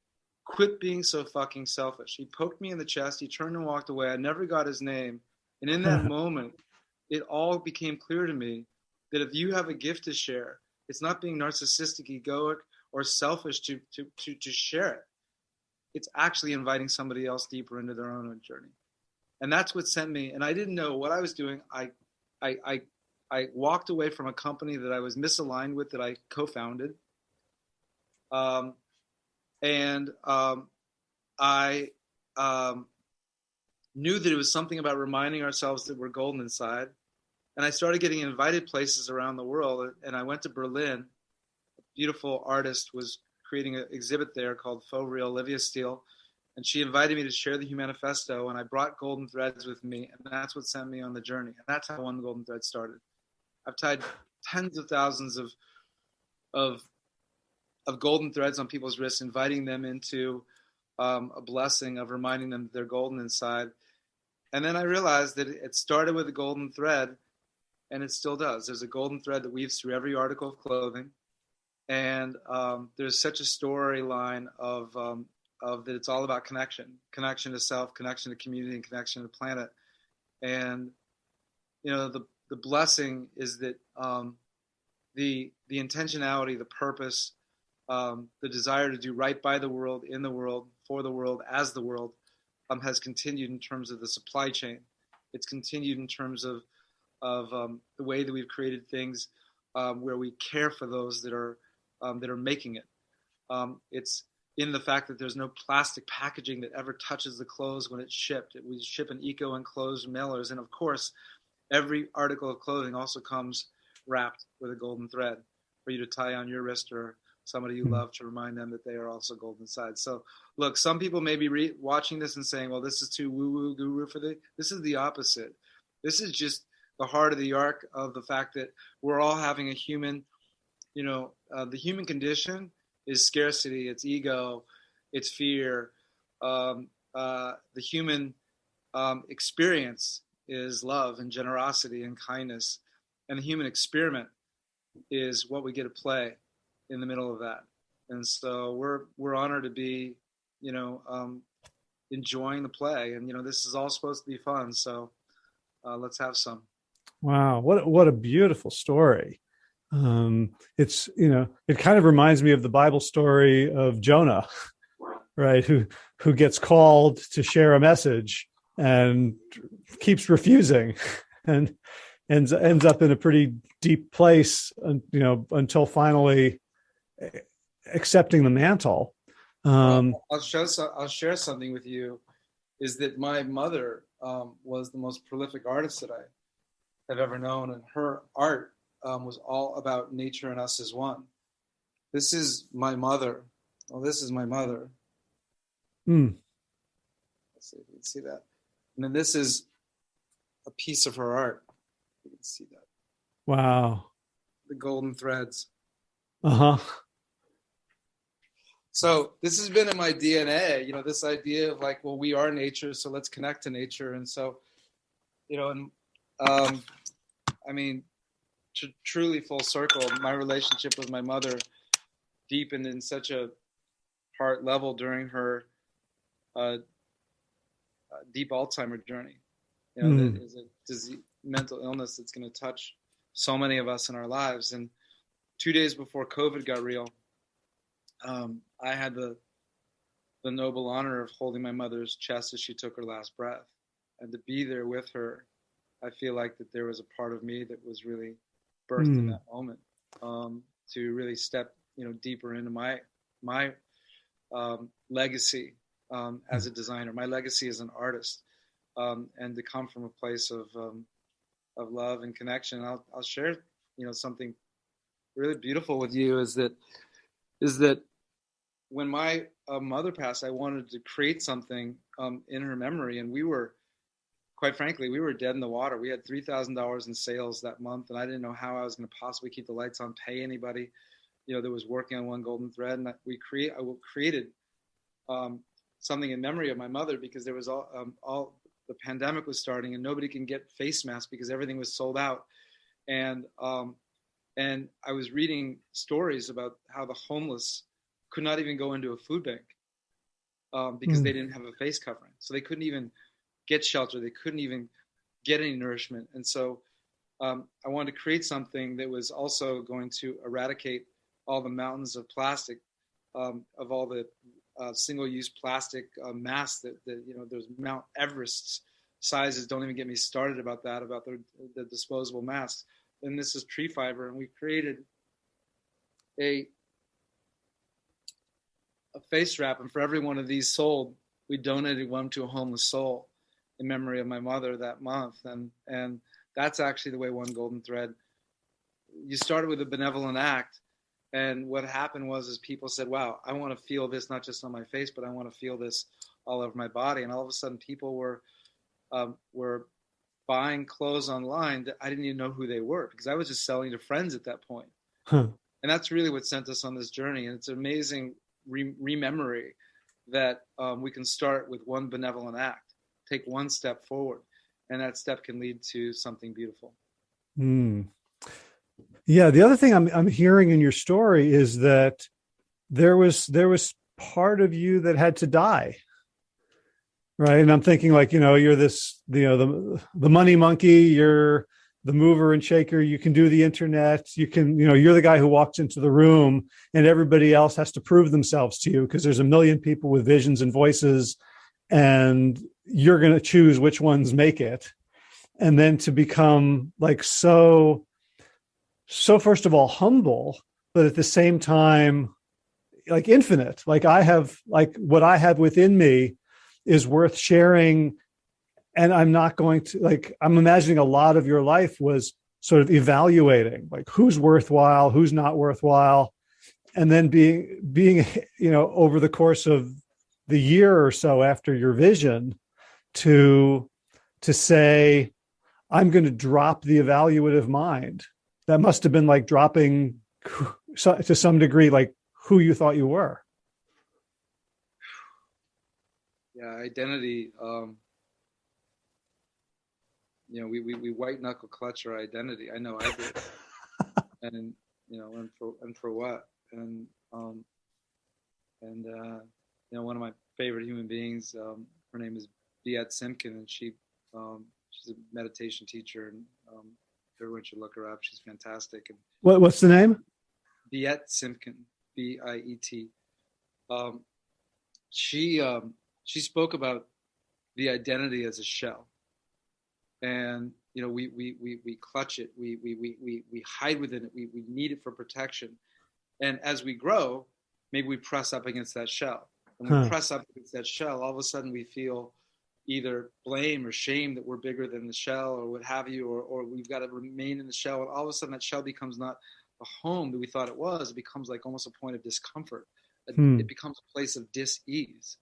Quit being so fucking selfish. He poked me in the chest. He turned and walked away. I never got his name. And in that (laughs) moment, it all became clear to me that if you have a gift to share, it's not being narcissistic, egoic, or selfish to, to, to, to share it. It's actually inviting somebody else deeper into their own journey. And that's what sent me. And I didn't know what I was doing. I, I, I, I walked away from a company that I was misaligned with that I co-founded. Um, and um, I um, knew that it was something about reminding ourselves that we're golden inside. And I started getting invited places around the world. And I went to Berlin. A beautiful artist was creating an exhibit there called Faux Real, Olivia Steele. And she invited me to share the Humanifesto. And I brought Golden Threads with me. And that's what sent me on the journey. And that's how One Golden Thread started. I've tied tens of thousands of, of of golden threads on people's wrists, inviting them into um, a blessing of reminding them that they're golden inside. And then I realized that it started with a golden thread, and it still does. There's a golden thread that weaves through every article of clothing, and um, there's such a storyline of um, of that it's all about connection, connection to self, connection to community, and connection to planet. And you know the the blessing is that um, the the intentionality, the purpose, um, the desire to do right by the world, in the world, for the world, as the world, um, has continued in terms of the supply chain. It's continued in terms of of um, the way that we've created things um, where we care for those that are um, that are making it. Um, it's in the fact that there's no plastic packaging that ever touches the clothes when it's shipped. We ship an eco enclosed mailers, and of course, every article of clothing also comes wrapped with a golden thread for you to tie on your wrist or somebody you hmm. love to remind them that they are also golden side. So, look, some people may be re- watching this and saying, "Well, this is too woo-woo guru for the." This is the opposite. This is just the heart of the arc of the fact that we're all having a human. You know, uh, the human condition is scarcity, it's ego, it's fear. Um, uh, the human um, experience is love and generosity and kindness, and the human experiment is what we get to play in the middle of that. And so we're we're honored to be, you know, um, enjoying the play. And you know, this is all supposed to be fun. So uh, let's have some. Wow, what what a beautiful story. Um, it's you know, it kind of reminds me of the Bible story of Jonah, (laughs) right? Who who gets called to share a message and keeps refusing, (laughs) and ends ends up in a pretty deep place, you know, until finally accepting the mantle. Um, I'll show. I'll share something with you. Is that my mother um, was the most prolific artist that I have ever known, and her art um, was all about nature and us as one. This is my mother. Well, this is my mother. Mm. Let's see if you can see that. And then this is a piece of her art. You can see that. Wow. The golden threads. Uh huh. So this has been in my DNA, you know, this idea of like, well, we are nature, so let's connect to nature. And so, you know, and um, I mean, tr- truly full circle, my relationship with my mother deepened in such a heart level during her uh, uh deep Alzheimer journey. You know, mm. that is a disease, mental illness that's going to touch so many of us in our lives. And two days before COVID got real, um, I had the the noble honor of holding my mother's chest as she took her last breath, and to be there with her, I feel like that there was a part of me that was really birthed mm. in hmm. that moment um, to really step you know deeper into my my um, legacy um, as a designer, my legacy as an artist, um, and to come from a place of um, of love and connection. I'll I'll share you know something really beautiful with you is that is that when my uh, mother passed, I wanted to create something um, in her memory, and we were quite frankly, we were dead in the water. We had three thousand dollars in sales that month, and I didn't know how I was going to possibly keep the lights on, pay anybody, you know, that was working on one golden thread. And we create, I created um, something in memory of my mother because there was all, um, all the pandemic was starting, and nobody can get face masks because everything was sold out. And um, and I was reading stories about how the homeless could not even go into a food bank um, because mm. they didn't have a face covering, so they couldn't even get shelter. They couldn't even get any nourishment. And so um, I wanted to create something that was also going to eradicate all the mountains of plastic, um, of all the uh, single-use plastic uh, masks that, that, you know, there's Mount Everest sizes. Don't even get me started about that, about the, the disposable masks. And this is tree fiber, and we created a a face wrap, and for every one of these sold, we donated one to a homeless soul in memory of my mother that month. And, and that's actually the way One Golden Thread, you started with a benevolent act. And what happened was, is people said, wow, I want to feel this not just on my face, but I want to feel this all over my body. And all of a sudden people were, um, were buying clothes online that I didn't even know who they were because I was just selling to friends at that point. Huh. And that's really what sent us on this journey. And it's amazing re- rememory that um, we can start with one benevolent act take one step forward and that step can lead to something beautiful. Mm. yeah the other thing I'm, I'm hearing in your story is that there was there was part of you that had to die. Right? And i'm thinking like you know you're this you know the the money monkey you're the mover and shaker you can do the internet you can you know you're the guy who walks into the room and everybody else has to prove themselves to you because there's a million people with visions and voices and you're going to choose which ones make it. And then to become like so so first of all humble but at the same time like infinite. Like i have like what i have within me is worth sharing and i'm not going to like i'm imagining a lot of your life was sort of evaluating like who's worthwhile who's not worthwhile and then being being you know over the course of the year or so after your vision to to say i'm going to drop the evaluative mind. That must have been like dropping to some degree like who you thought you were. Yeah identity um you know we we, we white knuckle clutch our identity. I know i did (laughs) and you know and for and for what? And um and uh you know one of my favorite human beings um her name is Biet Simkin, and she um, she's a meditation teacher, and um, everyone should look her up. She's fantastic. And what what's the name? Biet Simkin, B I E T. Um, she um, she spoke about the identity as a shell, and you know we we we, we clutch it, we, we we we we hide within it, we we need it for protection, and as we grow, maybe we press up against that shell. When we huh. press up against that shell, all of a sudden we feel either blame or shame that we're bigger than the shell or what have you, or, or we've got to remain in the shell. And all of a sudden, that shell becomes not a home that we thought it was. It becomes like almost a point of discomfort. Hmm. It becomes a place of dis-ease.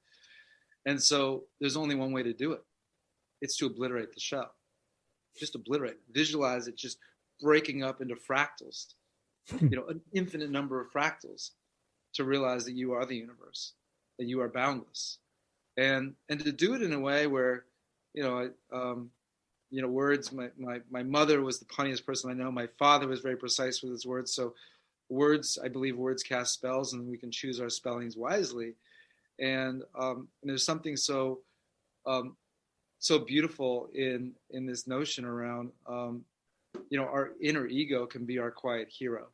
And so there's only one way to do it. It's to obliterate the shell. Just obliterate. Visualize it just breaking up into fractals. you know, an infinite number of fractals to realize that you are the universe, that you are boundless, and and to do it in a way where you know um, you know words my, my my mother was the punniest person i know. My father was very precise with his words. So words i believe words cast spells and we can choose our spellings wisely. And, um, and there's something so um, so beautiful in in this notion around um, you know our inner ego can be our quiet hero.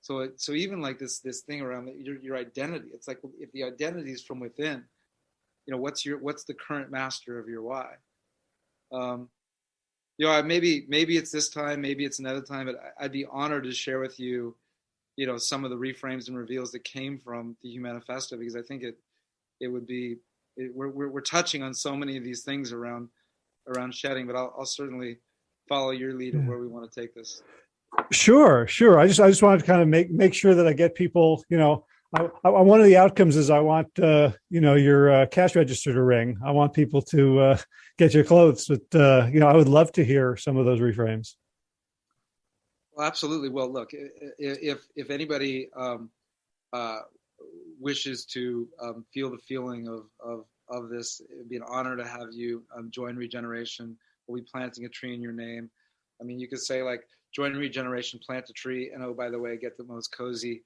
So it, so even like this this thing around your, your identity it's like if the identity is from within you know what's your what's the current master of your why um, you know, maybe maybe it's this time, maybe it's another time, but I'd be honored to share with you, you know, some of the reframes and reveals that came from the Humanifesto because I think it it would be it, we're, we're we're touching on so many of these things around around shedding, but I'll, I'll certainly follow your lead of where we want to take this. Sure, sure. I just I just wanted to kind of make make sure that I get people, you know, I, I, one of the outcomes is I want uh, you know your uh, cash register to ring. I want people to uh, get your clothes, but uh, you know I would love to hear some of those reframes. Well, absolutely. Well, look, if if anybody um, uh, wishes to um, feel the feeling of of of this, it'd be an honor to have you um, join Regeneration. We'll be planting a tree in your name. I mean, you could say like join Regeneration, plant a tree, and oh by the way, get the most cozy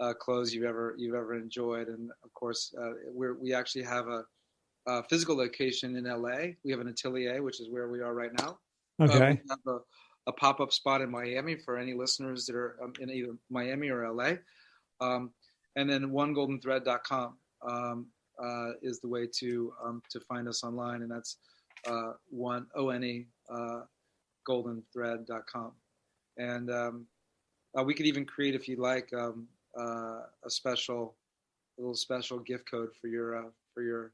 uh, clothes you've ever you've ever enjoyed. And of course, uh, we we actually have a, a, physical location in LA. We have an atelier, which is where we are right now. Uh, okay. Uh, we have a, a pop up spot in Miami for any listeners that are um, in either Miami or LA. Um, and then onegoldenthread.com um, uh, is the way to um, to find us online, and that's uh, one o n e uh, goldenthread.com. And um, uh, we could even create, if you like, um, uh, a special, a little special gift code for your uh, for your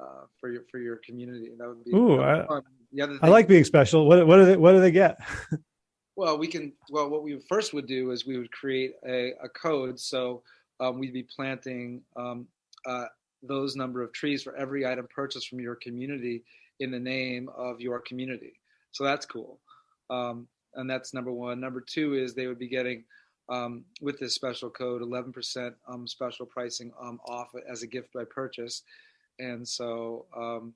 uh, for your for your community. That would be. Ooh, I, the other I like being special. What what do they what do they get? (laughs) well, we can. Well, what we first would do is we would create a, a code. So um, we'd be planting um, uh, those number of trees for every item purchased from your community in the name of your community. So that's cool. Um, and that's number one. Number two is they would be getting um, with this special code, 11% um, special pricing um, off as a gift by purchase. And so, um,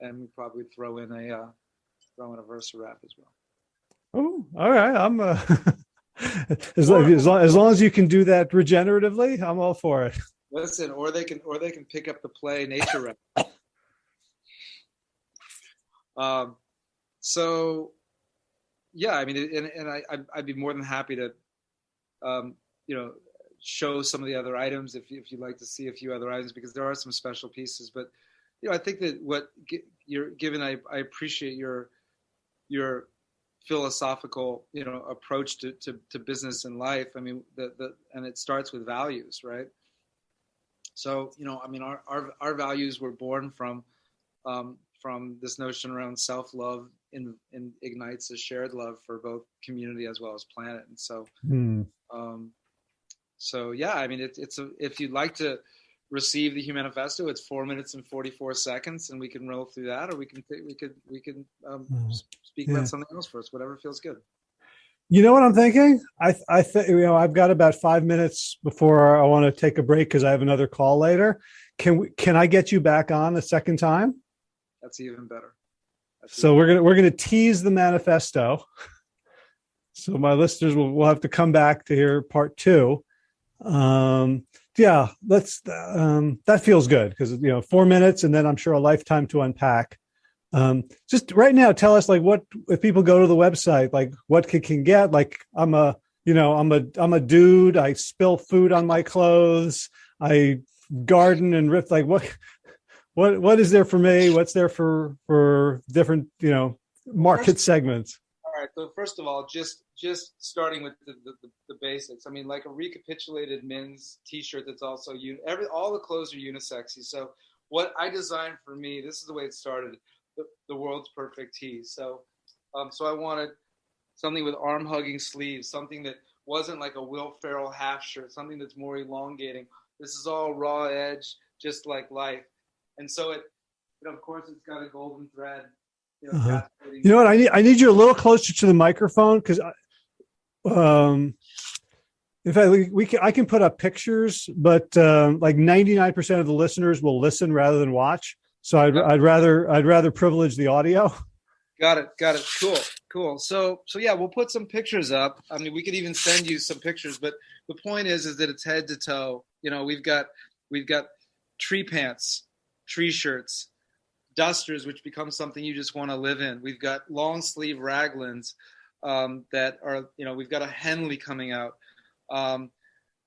and we probably throw in a uh, throw in a Versa wrap as well. Oh, all right. I'm uh, (laughs) as, long, as, long, as long as you can do that regeneratively, I'm all for it. Listen, or they can or they can pick up the play nature wrap. Um, so yeah, I mean, and, and I, I'd be more than happy to um, you know, show some of the other items if, if you'd like to see a few other items because there are some special pieces. But you know, I think that what you're given, I, I appreciate your your philosophical you know approach to, to, to business and life. I mean, the, the and it starts with values, right? So you know, I mean, our our, our values were born from um, from this notion around self love in, ignites a shared love for both community as well as planet. And so, mm. Um, so yeah, I mean, it, it's a, if you'd like to receive the Humanifesto, it's four minutes and 44 seconds and we can roll through that, or we can, we could, we can um, mm. speak yeah. about something else first, whatever feels good. You know what I'm thinking? I I think you know I've got about five minutes before I want to take a break because I have another call later. Can we? Can I get you back on a second time? That's even better. So we're gonna we're gonna tease the manifesto. So my listeners will will have to come back to hear part two. Um, yeah, let's. Um, that feels good because you know four minutes, and then I'm sure a lifetime to unpack. Um, just right now, tell us like what if people go to the website, like what can, can get. Like I'm a you know I'm a I'm a dude. I spill food on my clothes. I garden and rip. Like what what what is there for me? What's there for for different you know market segments? All right. So first of all, just just starting with the, the, the, basics. I mean, like a recapitulated men's T-shirt that's also un- every all the clothes are unisexy. So what I designed for me, this is the way it started. The, the world's perfect tee. So um, so I wanted something with arm hugging sleeves, something that wasn't like a Will Ferrell half shirt, something that's more elongating. This is all raw edge, just like life and so it, you of course, it's got a golden thread. You know, uh-huh. you know what? I need I need you a little closer to the microphone because, um, in fact, we, we can I can put up pictures, but um, like ninety nine percent of the listeners will listen rather than watch. So I'd I'd rather I'd rather privilege the audio. (laughs) Got it. Got it. Cool. Cool. So so yeah, we'll put some pictures up. I mean, we could even send you some pictures, but the point is is that it's head to toe. You know, we've got we've got tree pants tree shirts, dusters, which become something you just want to live in. We've got long sleeve raglans um, that are, you know, we've got a Henley coming out. Um,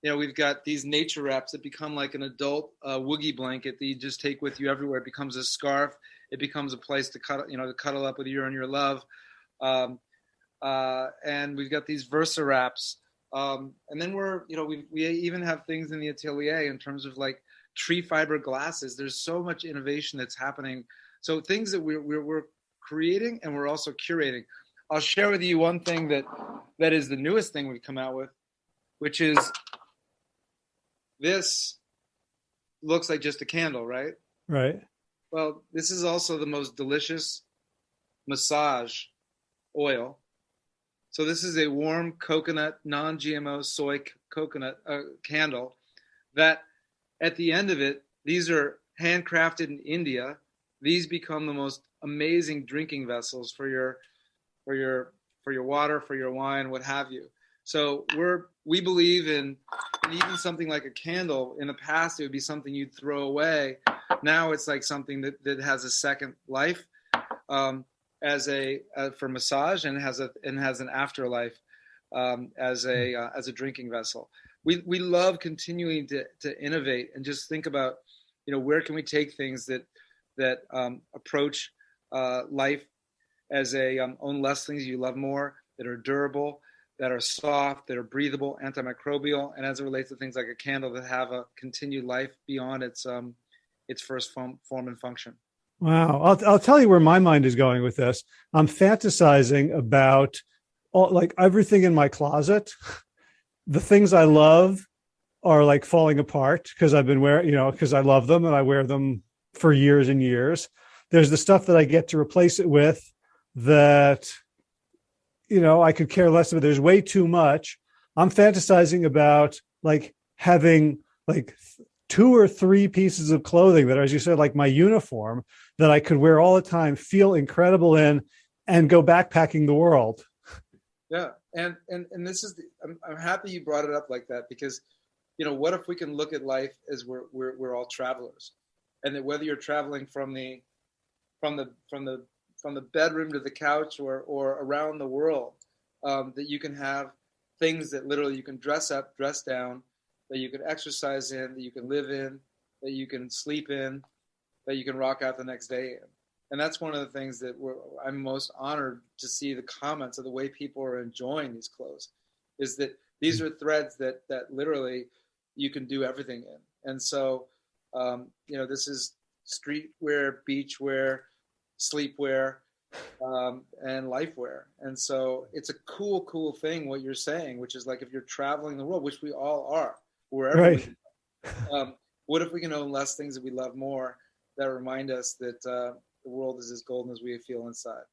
you know, we've got these nature wraps that become like an adult uh, woogie blanket that you just take with you everywhere. It becomes a scarf. It becomes a place to cut, you know, to cuddle up with you and your love. Um, uh, and we've got these Versa wraps. Um, and then we're, you know, we we even have things in the atelier in terms of like tree fiber glasses. There's so much innovation that's happening. So things that we're, we're, we're creating and we're also curating. I'll share with you one thing that that is the newest thing we've come out with, which is this looks like just a candle, right? Right. Well, this is also the most delicious massage oil. So this is a warm coconut, non-GMO soy coconut uh, candle that at the end of it, these are handcrafted in India. These become the most amazing drinking vessels for your for your for your water, for your wine, what have you. So we're we believe in even something like a candle. In the past, it would be something you'd throw away. Now it's like something that, that has a second life um, as a uh, for massage and has a and has an afterlife um, as a uh, as a drinking vessel. We we love continuing to to innovate and just think about you know where can we take things that that um, approach uh, life as a um, own less things you love more that are durable that are soft, that are breathable, antimicrobial, and as it relates to things like a candle that have a continued life beyond its um, its first form, form and function. Wow, I'll I'll tell you where my mind is going with this. I'm fantasizing about all like everything in my closet. (laughs) The things I love are like falling apart because I've been wearing, you know, because I love them and I wear them for years and years. There's the stuff that I get to replace it with that you know, I could care less it. There's way too much. I'm fantasizing about like having like two or three pieces of clothing that, as you said, like my uniform that I could wear all the time, feel incredible in, and go backpacking the world. Yeah, and and and this is the, I'm I'm happy you brought it up like that because, you know, what if we can look at life as we're we're we're all travelers, and that whether you're traveling from the from the from the from the bedroom to the couch or or around the world um, that you can have things that literally you can dress up dress down that you can exercise in that you can live in that you can sleep in that you can rock out the next day in and that's one of the things that i'm most honored to see the comments of the way people are enjoying these clothes is that these are threads that that literally you can do everything in and so um, you know this is streetwear beachwear sleepwear, um, and lifewear. And so it's a cool, cool thing what you're saying, which is like if you're traveling the world, which we all are, wherever. Right. We, um, what if we can own less things that we love more that remind us that uh, the world is as golden as we feel inside?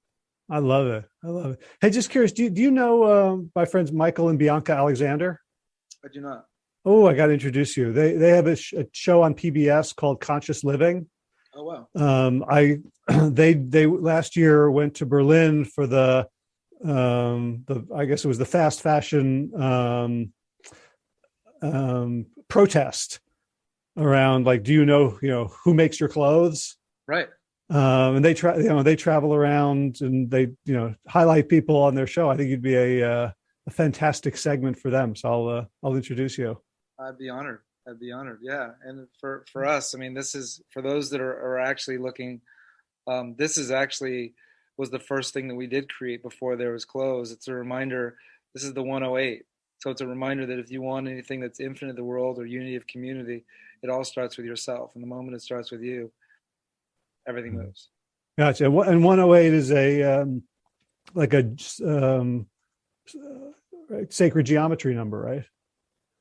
I love it. I love it. Hey, just curious, do you, do you know um, my friends Michael and Bianca Alexander? I do not. Oh, I got to introduce you. They they have a, sh- a show on PBS called Conscious Living Oh wow! Um, I (clears throat) they they last year went to Berlin for the um, the I guess it was the fast fashion um, um, protest around like do you know you know who makes your clothes right um, and they try you know they travel around and they you know highlight people on their show i think you'd be a uh, a fantastic segment for them so i'll uh, i'll introduce you i'd be honored I'd be honored. Yeah, and for for us, I mean, this is for those that are, are actually looking. Um, this is actually was the first thing that we did create before there was clothes. It's a reminder. This is the 108. So it's a reminder that if you want anything that's infinite the world or unity of community, it all starts with yourself. And the moment it starts with you, everything mm-hmm. moves. Gotcha. And 108 is a um, like a um, sacred geometry number, right?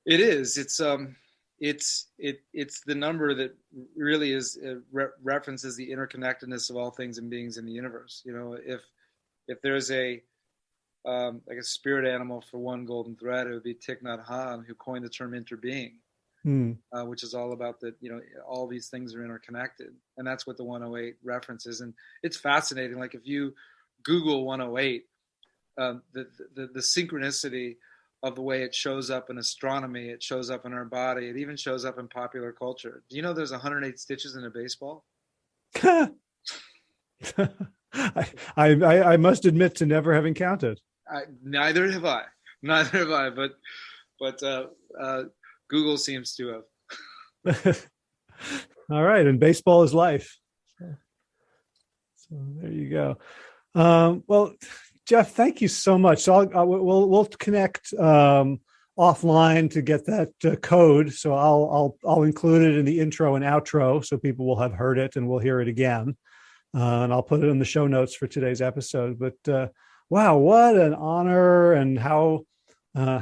It is. It's um it's it it's the number that really is uh, re- references the interconnectedness of all things and beings in the universe. You know, if if there's a um, like a spirit animal for one golden thread, it would be Thich Nhat Hanh, who coined the term interbeing, hmm. uh, which is all about that. You know, all these things are interconnected, and that's what the 108 references. And it's fascinating. Like if you Google 108, um, the, the the synchronicity of the way it shows up in astronomy, it shows up in our body, it even shows up in popular culture. Do you know there's 108 stitches in a baseball? (laughs) I, I, I must admit to never having counted. I, neither have I. Neither have I. But but uh, uh, Google seems to have. (laughs) All right, and baseball is life. So there you go. Um, well, Jeff, thank you so much. So I'll, we'll we'll connect um, offline to get that uh, code. So I'll I'll I'll include it in the intro and outro, so people will have heard it and we'll hear it again. Uh, and I'll put it in the show notes for today's episode. But uh, wow, what an honor and how uh,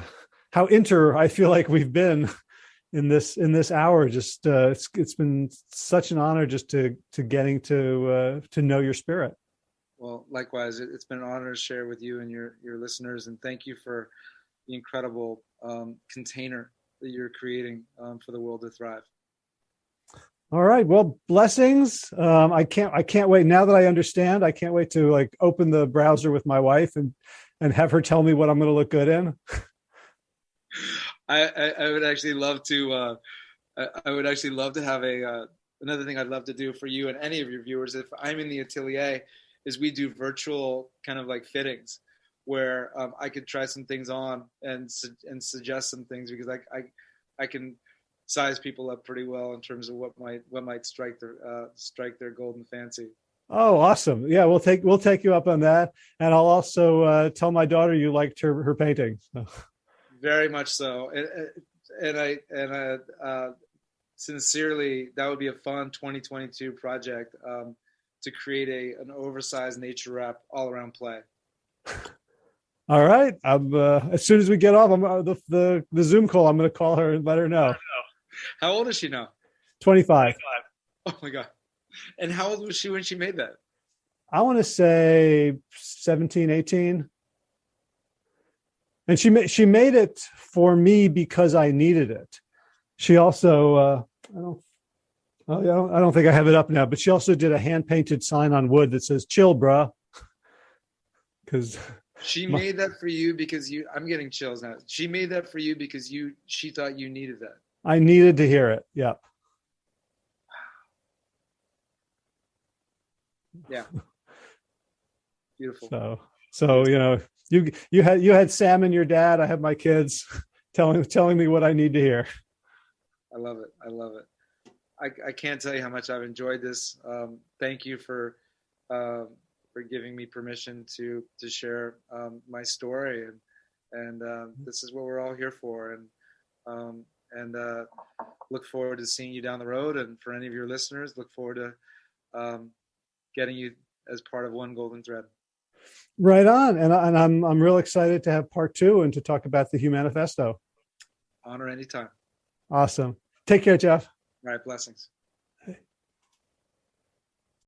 how inter I feel like we've been (laughs) in this in this hour. Just uh, it's it's been such an honor just to to getting to uh, to know your spirit. Well, likewise, it's been an honor to share with you and your your listeners, and thank you for the incredible um, container that you're creating um, for the world to thrive. All right. Well, blessings. Um, I can't. I can't wait. Now that I understand, I can't wait to like open the browser with my wife and and have her tell me what I'm going to look good in. (laughs) I, I, would actually love to. Uh, I, I would actually love to have a uh, another thing I'd love to do for you and any of your viewers. If I'm in the atelier, is we do virtual kind of like fittings where um, I could try some things on and su- and suggest some things because I, I I can size people up pretty well in terms of what might what might strike their uh, strike their golden fancy. Oh, awesome! Yeah, we'll take we'll take you up on that, and I'll also uh, tell my daughter you liked her her painting. So. (laughs) Very much so, and, and I and I uh, sincerely that would be a fun 2022 project um, to create a an oversized nature wrap all around play. (laughs) All right. I'm uh, as soon as we get off, I'm uh, the, the the Zoom call. I'm going to call her and let her know. How old is she now? 25. Oh my god! And how old was she when she made that? I want to say 17, 18. And she made she made it for me because I needed it. She also uh, I don't Oh, yeah, I don't, I don't think I have it up now, but she also did a hand painted sign on wood that says "Chill, bruh," (laughs) because She made that for you because you. I'm getting chills now. She made that for you because you. She thought you needed that. I needed to hear it. Yeah. Yeah. (laughs) Beautiful. So, so you know, you you had you had Sam and your dad. I have my kids (laughs) telling telling me what I need to hear. I love it. I love it. I, I can't tell you how much I've enjoyed this. Um, thank you for uh, for giving me permission to to share um, my story and and uh, this is what we're all here for and um, and uh, look forward to seeing you down the road and for any of your listeners look forward to um, getting you as part of one golden thread right on. And, and i'm i'm real excited to have part two and to talk about the humanifesto. Honor anytime. Awesome. Take care jeff. All right. Blessings